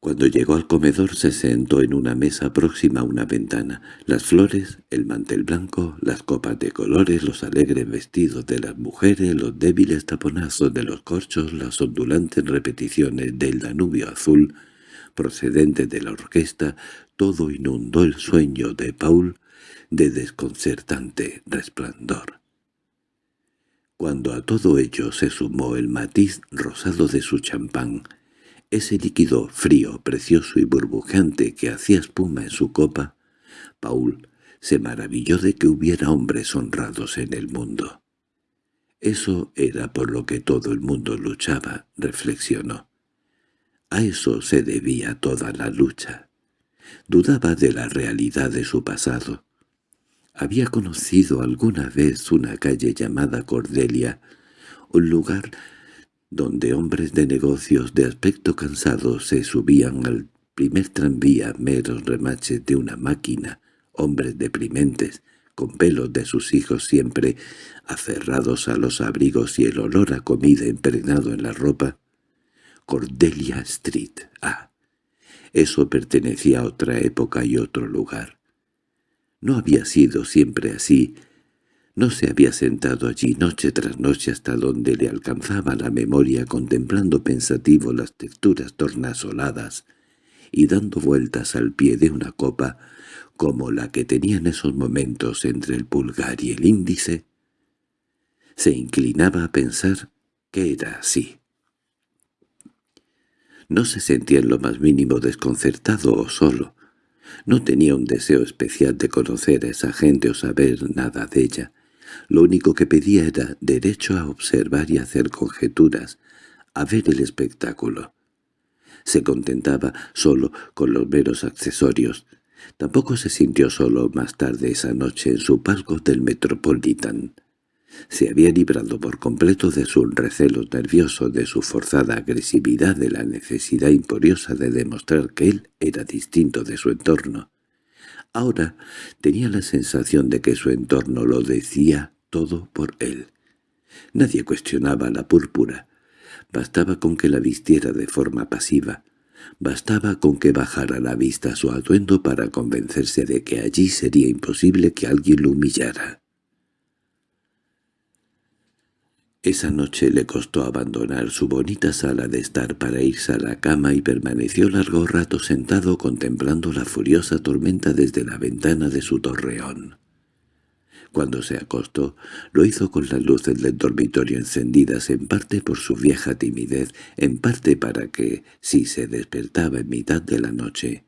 Cuando llegó al comedor se sentó en una mesa próxima a una ventana. Las flores, el mantel blanco, las copas de colores, los alegres vestidos de las mujeres, los débiles taponazos de los corchos, las ondulantes repeticiones del Danubio azul, procedentes de la orquesta, todo inundó el sueño de Paul de desconcertante resplandor. Cuando a todo ello se sumó el matiz rosado de su champán, ese líquido frío, precioso y burbujeante que hacía espuma en su copa, Paul se maravilló de que hubiera hombres honrados en el mundo. Eso era por lo que todo el mundo luchaba, reflexionó. A eso se debía toda la lucha. Dudaba de la realidad de su pasado. Había conocido alguna vez una calle llamada Cordelia, un lugar donde hombres de negocios de aspecto cansado se subían al primer tranvía meros remaches de una máquina, hombres deprimentes, con pelos de sus hijos siempre aferrados a los abrigos y el olor a comida impregnado en la ropa. Cordelia Street, ah, eso pertenecía a otra época y otro lugar. No había sido siempre así, no se había sentado allí noche tras noche hasta donde le alcanzaba la memoria contemplando pensativo las texturas tornasoladas y dando vueltas al pie de una copa como la que tenía en esos momentos entre el pulgar y el índice. Se inclinaba a pensar que era así. No se sentía en lo más mínimo desconcertado o solo. No tenía un deseo especial de conocer a esa gente o saber nada de ella. Lo único que pedía era derecho a observar y hacer conjeturas, a ver el espectáculo. Se contentaba solo con los veros accesorios. Tampoco se sintió solo más tarde esa noche en su palco del Metropolitan. Se había librado por completo de sus recelos nerviosos, de su forzada agresividad, de la necesidad imperiosa de demostrar que él era distinto de su entorno. Ahora tenía la sensación de que su entorno lo decía todo por él. Nadie cuestionaba la púrpura. Bastaba con que la vistiera de forma pasiva. Bastaba con que bajara la vista a su atuendo para convencerse de que allí sería imposible que alguien lo humillara. Esa noche le costó abandonar su bonita sala de estar para irse a la cama y permaneció largo rato sentado contemplando la furiosa tormenta desde la ventana de su torreón. Cuando se acostó, lo hizo con las luces del dormitorio encendidas en parte por su vieja timidez, en parte para que, si se despertaba en mitad de la noche,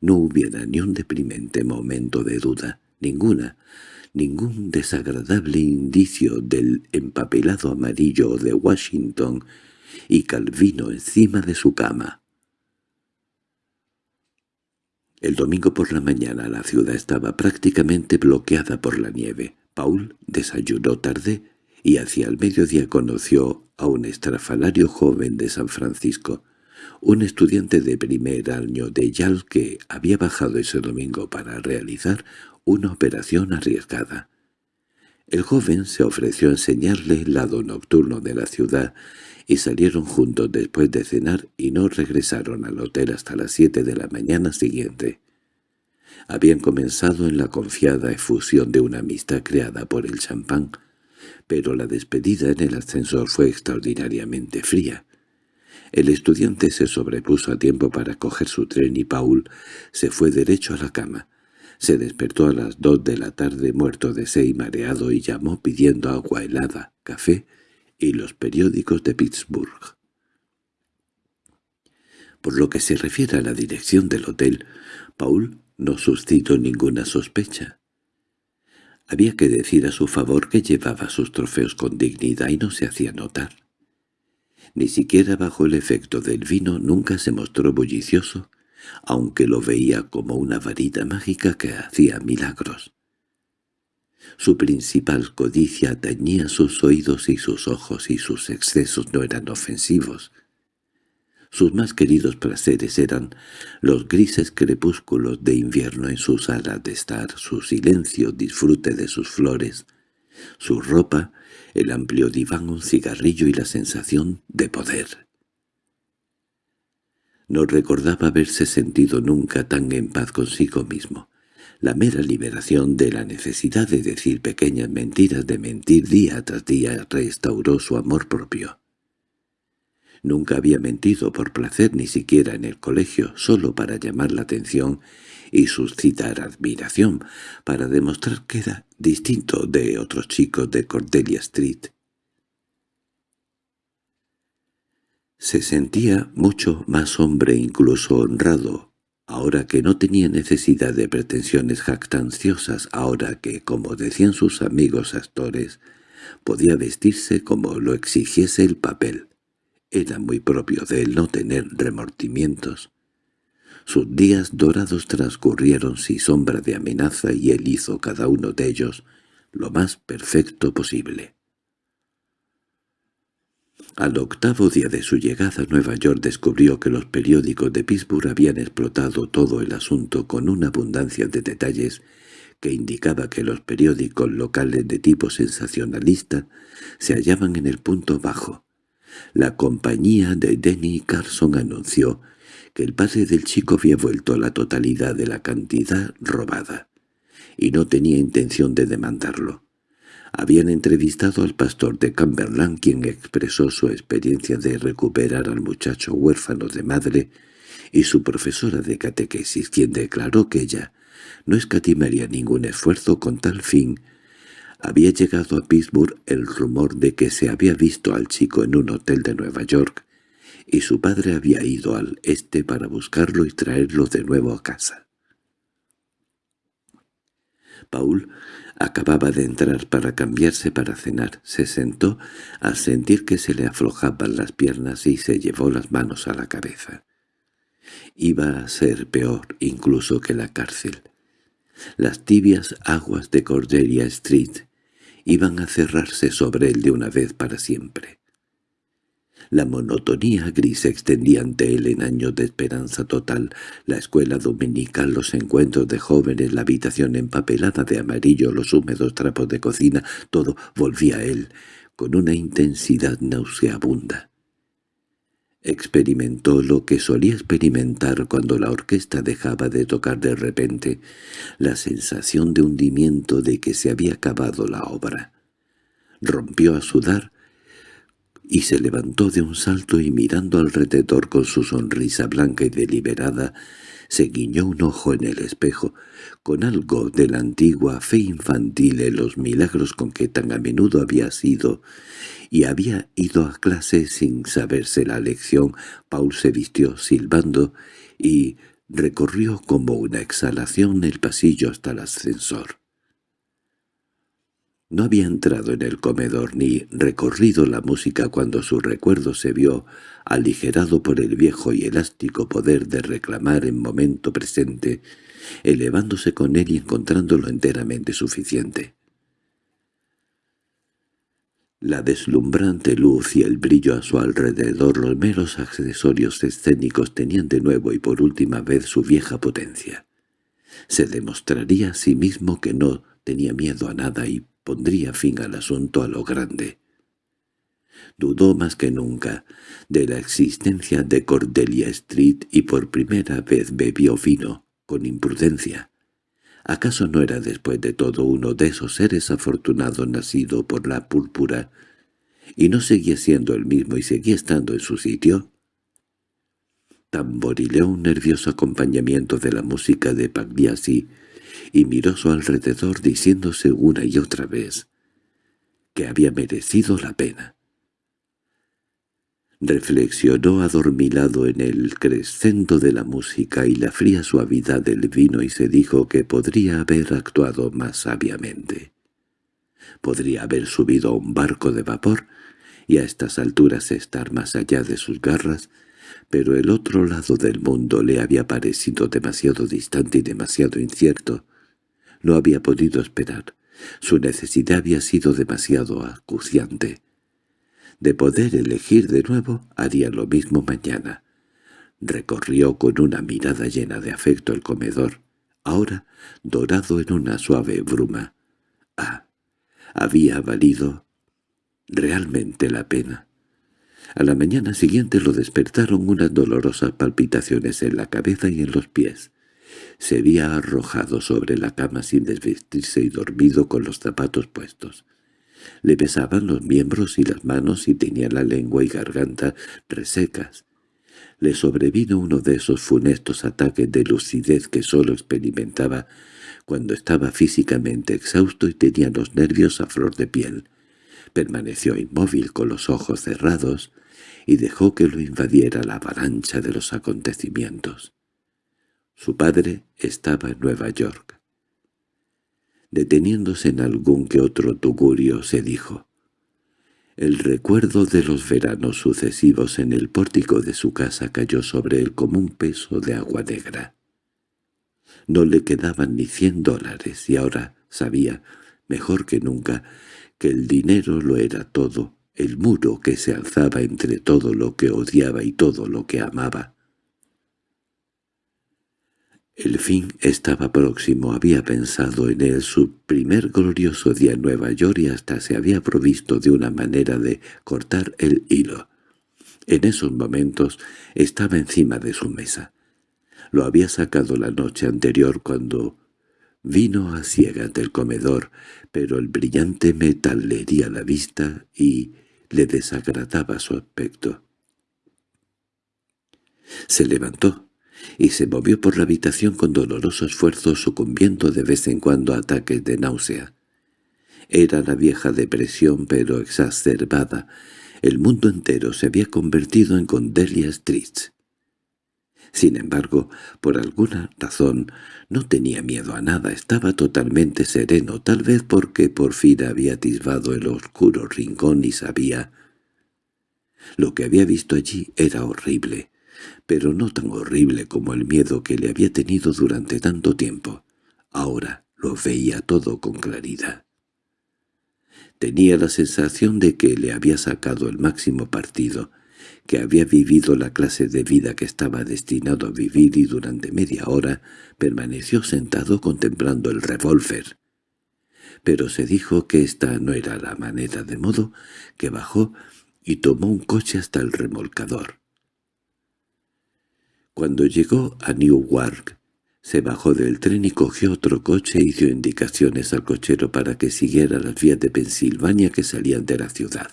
no hubiera ni un deprimente momento de duda, ninguna, ningún desagradable indicio del empapelado amarillo de Washington y Calvino encima de su cama. El domingo por la mañana la ciudad estaba prácticamente bloqueada por la nieve. Paul desayunó tarde y hacia el mediodía conoció a un estrafalario joven de San Francisco, un estudiante de primer año de Yale que había bajado ese domingo para realizar una operación arriesgada. El joven se ofreció a enseñarle el lado nocturno de la ciudad y salieron juntos después de cenar y no regresaron al hotel hasta las siete de la mañana siguiente. Habían comenzado en la confiada efusión de una amistad creada por el champán, pero la despedida en el ascensor fue extraordinariamente fría. El estudiante se sobrepuso a tiempo para coger su tren y Paul se fue derecho a la cama. Se despertó a las dos de la tarde muerto de sed y mareado y llamó pidiendo agua helada, café y los periódicos de Pittsburgh. Por lo que se refiere a la dirección del hotel, Paul no suscitó ninguna sospecha. Había que decir a su favor que llevaba sus trofeos con dignidad y no se hacía notar. Ni siquiera bajo el efecto del vino nunca se mostró bullicioso, aunque lo veía como una varita mágica que hacía milagros. Su principal codicia tañía sus oídos y sus ojos y sus excesos no eran ofensivos. Sus más queridos placeres eran los grises crepúsculos de invierno en su sala de estar, su silencio, disfrute de sus flores, su ropa, el amplio diván, un cigarrillo y la sensación de poder. No recordaba haberse sentido nunca tan en paz consigo mismo. La mera liberación de la necesidad de decir pequeñas mentiras, de mentir día tras día, restauró su amor propio. Nunca había mentido por placer ni siquiera en el colegio, solo para llamar la atención y suscitar admiración, para demostrar que era distinto de otros chicos de Cordelia Street. Se sentía mucho más hombre incluso honrado, ahora que no tenía necesidad de pretensiones jactanciosas, ahora que, como decían sus amigos actores, podía vestirse como lo exigiese el papel. Era muy propio de él no tener remordimientos. Sus días dorados transcurrieron sin sombra de amenaza y él hizo cada uno de ellos lo más perfecto posible. Al octavo día de su llegada a Nueva York descubrió que los periódicos de Pittsburgh habían explotado todo el asunto con una abundancia de detalles que indicaba que los periódicos locales de tipo sensacionalista se hallaban en el punto bajo. La compañía de Denny Carson anunció que el padre del chico había vuelto la totalidad de la cantidad robada, y no tenía intención de demandarlo. Habían entrevistado al pastor de Cumberland, quien expresó su experiencia de recuperar al muchacho huérfano de madre, y su profesora de catequesis, quien declaró que ella no escatimaría ningún esfuerzo con tal fin. Había llegado a Pittsburgh el rumor de que se había visto al chico en un hotel de Nueva York, y su padre había ido al este para buscarlo y traerlo de nuevo a casa. Paul acababa de entrar para cambiarse para cenar. Se sentó al sentir que se le aflojaban las piernas y se llevó las manos a la cabeza. Iba a ser peor incluso que la cárcel. Las tibias aguas de Cordelia Street iban a cerrarse sobre él de una vez para siempre. La monotonía gris se extendía ante él en años de esperanza total, la escuela dominical, los encuentros de jóvenes, la habitación empapelada de amarillo, los húmedos trapos de cocina, todo volvía a él, con una intensidad nauseabunda. Experimentó lo que solía experimentar cuando la orquesta dejaba de tocar de repente, la sensación de hundimiento de que se había acabado la obra. Rompió a sudar, y se levantó de un salto y mirando alrededor con su sonrisa blanca y deliberada, se guiñó un ojo en el espejo, con algo de la antigua fe infantil en los milagros con que tan a menudo había sido, y había ido a clase sin saberse la lección. Paul se vistió silbando y recorrió como una exhalación el pasillo hasta el ascensor. No había entrado en el comedor ni recorrido la música cuando su recuerdo se vio aligerado por el viejo y elástico poder de reclamar en momento presente, elevándose con él y encontrándolo enteramente suficiente. La deslumbrante luz y el brillo a su alrededor, los meros accesorios escénicos tenían de nuevo y por última vez su vieja potencia. Se demostraría a sí mismo que no tenía miedo a nada y pondría fin al asunto a lo grande. Dudó más que nunca de la existencia de Cordelia Street y por primera vez bebió vino, con imprudencia. ¿Acaso no era después de todo uno de esos seres afortunados nacido por la púrpura, y no seguía siendo el mismo y seguía estando en su sitio? Tamborileó un nervioso acompañamiento de la música de Pagliasi, y miró su alrededor diciéndose una y otra vez que había merecido la pena. Reflexionó adormilado en el crescendo de la música y la fría suavidad del vino y se dijo que podría haber actuado más sabiamente. Podría haber subido a un barco de vapor y a estas alturas estar más allá de sus garras, pero el otro lado del mundo le había parecido demasiado distante y demasiado incierto. No había podido esperar. Su necesidad había sido demasiado acuciante. De poder elegir de nuevo, haría lo mismo mañana. Recorrió con una mirada llena de afecto el comedor, ahora dorado en una suave bruma. Ah, había valido realmente la pena. A la mañana siguiente lo despertaron unas dolorosas palpitaciones en la cabeza y en los pies. Se había arrojado sobre la cama sin desvestirse y dormido con los zapatos puestos. Le besaban los miembros y las manos y tenía la lengua y garganta resecas. Le sobrevino uno de esos funestos ataques de lucidez que sólo experimentaba cuando estaba físicamente exhausto y tenía los nervios a flor de piel. Permaneció inmóvil con los ojos cerrados y dejó que lo invadiera la avalancha de los acontecimientos. Su padre estaba en Nueva York. Deteniéndose en algún que otro tugurio, se dijo, el recuerdo de los veranos sucesivos en el pórtico de su casa cayó sobre él como un peso de agua negra. No le quedaban ni cien dólares y ahora sabía, mejor que nunca, que el dinero lo era todo, el muro que se alzaba entre todo lo que odiaba y todo lo que amaba. El fin estaba próximo, había pensado en él su primer glorioso día en Nueva York y hasta se había provisto de una manera de cortar el hilo. En esos momentos estaba encima de su mesa. Lo había sacado la noche anterior cuando vino a ciegas del comedor, pero el brillante metal le hería la vista y le desagradaba su aspecto. Se levantó y se movió por la habitación con doloroso esfuerzo sucumbiendo de vez en cuando a ataques de náusea. Era la vieja depresión pero exacerbada. El mundo entero se había convertido en Condelia Street. Sin embargo, por alguna razón, no tenía miedo a nada, estaba totalmente sereno, tal vez porque por fin había atisbado el oscuro rincón y sabía. Lo que había visto allí era horrible, pero no tan horrible como el miedo que le había tenido durante tanto tiempo. Ahora lo veía todo con claridad. Tenía la sensación de que le había sacado el máximo partido, que había vivido la clase de vida que estaba destinado a vivir y durante media hora permaneció sentado contemplando el revólver. Pero se dijo que esta no era la manera de modo que bajó y tomó un coche hasta el remolcador. Cuando llegó a Newark, se bajó del tren y cogió otro coche y dio indicaciones al cochero para que siguiera las vías de Pensilvania que salían de la ciudad.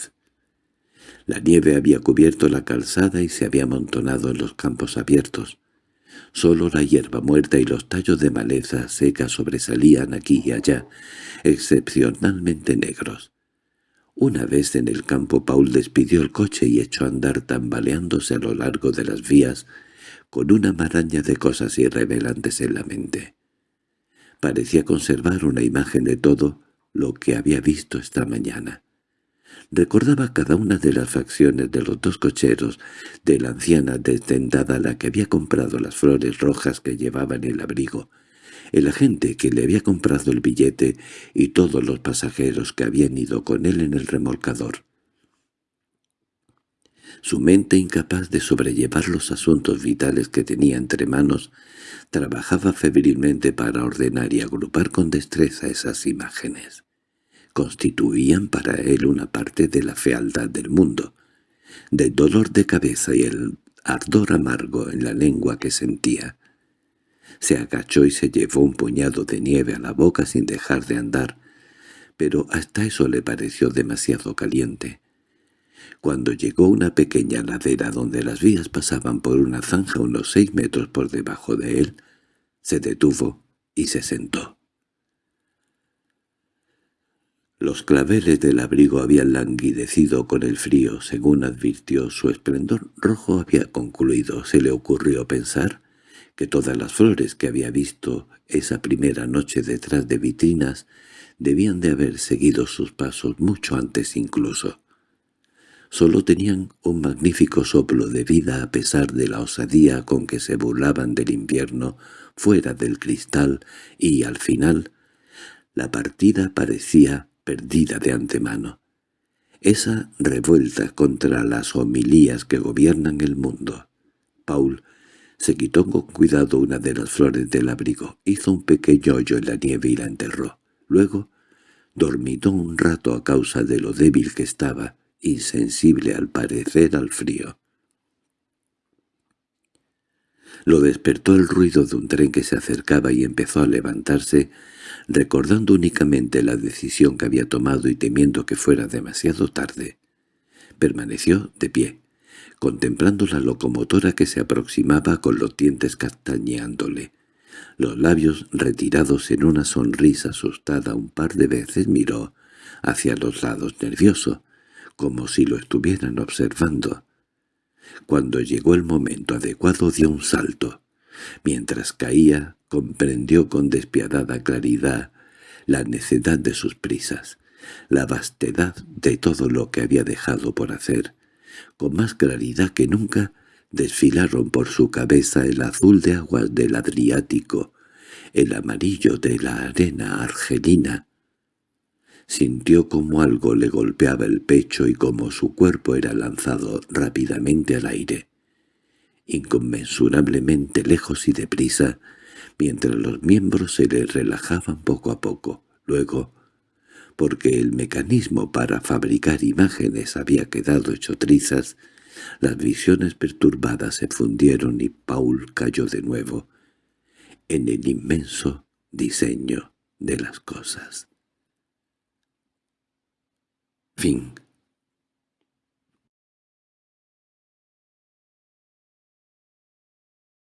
La nieve había cubierto la calzada y se había amontonado en los campos abiertos. Solo la hierba muerta y los tallos de maleza seca sobresalían aquí y allá, excepcionalmente negros. Una vez en el campo Paul despidió el coche y echó a andar tambaleándose a lo largo de las vías con una maraña de cosas irrevelantes en la mente. Parecía conservar una imagen de todo lo que había visto esta mañana. Recordaba cada una de las facciones de los dos cocheros, de la anciana desdendada la que había comprado las flores rojas que llevaba en el abrigo, el agente que le había comprado el billete y todos los pasajeros que habían ido con él en el remolcador. Su mente incapaz de sobrellevar los asuntos vitales que tenía entre manos, trabajaba febrilmente para ordenar y agrupar con destreza esas imágenes. Constituían para él una parte de la fealdad del mundo, del dolor de cabeza y el ardor amargo en la lengua que sentía. Se agachó y se llevó un puñado de nieve a la boca sin dejar de andar, pero hasta eso le pareció demasiado caliente. Cuando llegó una pequeña ladera donde las vías pasaban por una zanja unos seis metros por debajo de él, se detuvo y se sentó. Los claveles del abrigo habían languidecido con el frío, según advirtió. Su esplendor rojo había concluido. Se le ocurrió pensar que todas las flores que había visto esa primera noche detrás de vitrinas debían de haber seguido sus pasos mucho antes incluso. Solo tenían un magnífico soplo de vida a pesar de la osadía con que se burlaban del invierno fuera del cristal y, al final, la partida parecía perdida de antemano. Esa revuelta contra las homilías que gobiernan el mundo. Paul se quitó con cuidado una de las flores del abrigo, hizo un pequeño hoyo en la nieve y la enterró. Luego dormitó un rato a causa de lo débil que estaba, insensible al parecer al frío. Lo despertó el ruido de un tren que se acercaba y empezó a levantarse, recordando únicamente la decisión que había tomado y temiendo que fuera demasiado tarde. Permaneció de pie, contemplando la locomotora que se aproximaba con los dientes castañeándole. Los labios retirados en una sonrisa asustada un par de veces miró hacia los lados nervioso, como si lo estuvieran observando. Cuando llegó el momento adecuado dio un salto. Mientras caía, comprendió con despiadada claridad la necedad de sus prisas, la vastedad de todo lo que había dejado por hacer, con más claridad que nunca, desfilaron por su cabeza el azul de aguas del Adriático, el amarillo de la arena argelina. Sintió como algo le golpeaba el pecho y como su cuerpo era lanzado rápidamente al aire, inconmensurablemente lejos y deprisa, mientras los miembros se le relajaban poco a poco. Luego, porque el mecanismo para fabricar imágenes había quedado hecho trizas, las visiones perturbadas se fundieron y Paul cayó de nuevo en el inmenso diseño de las cosas. Fin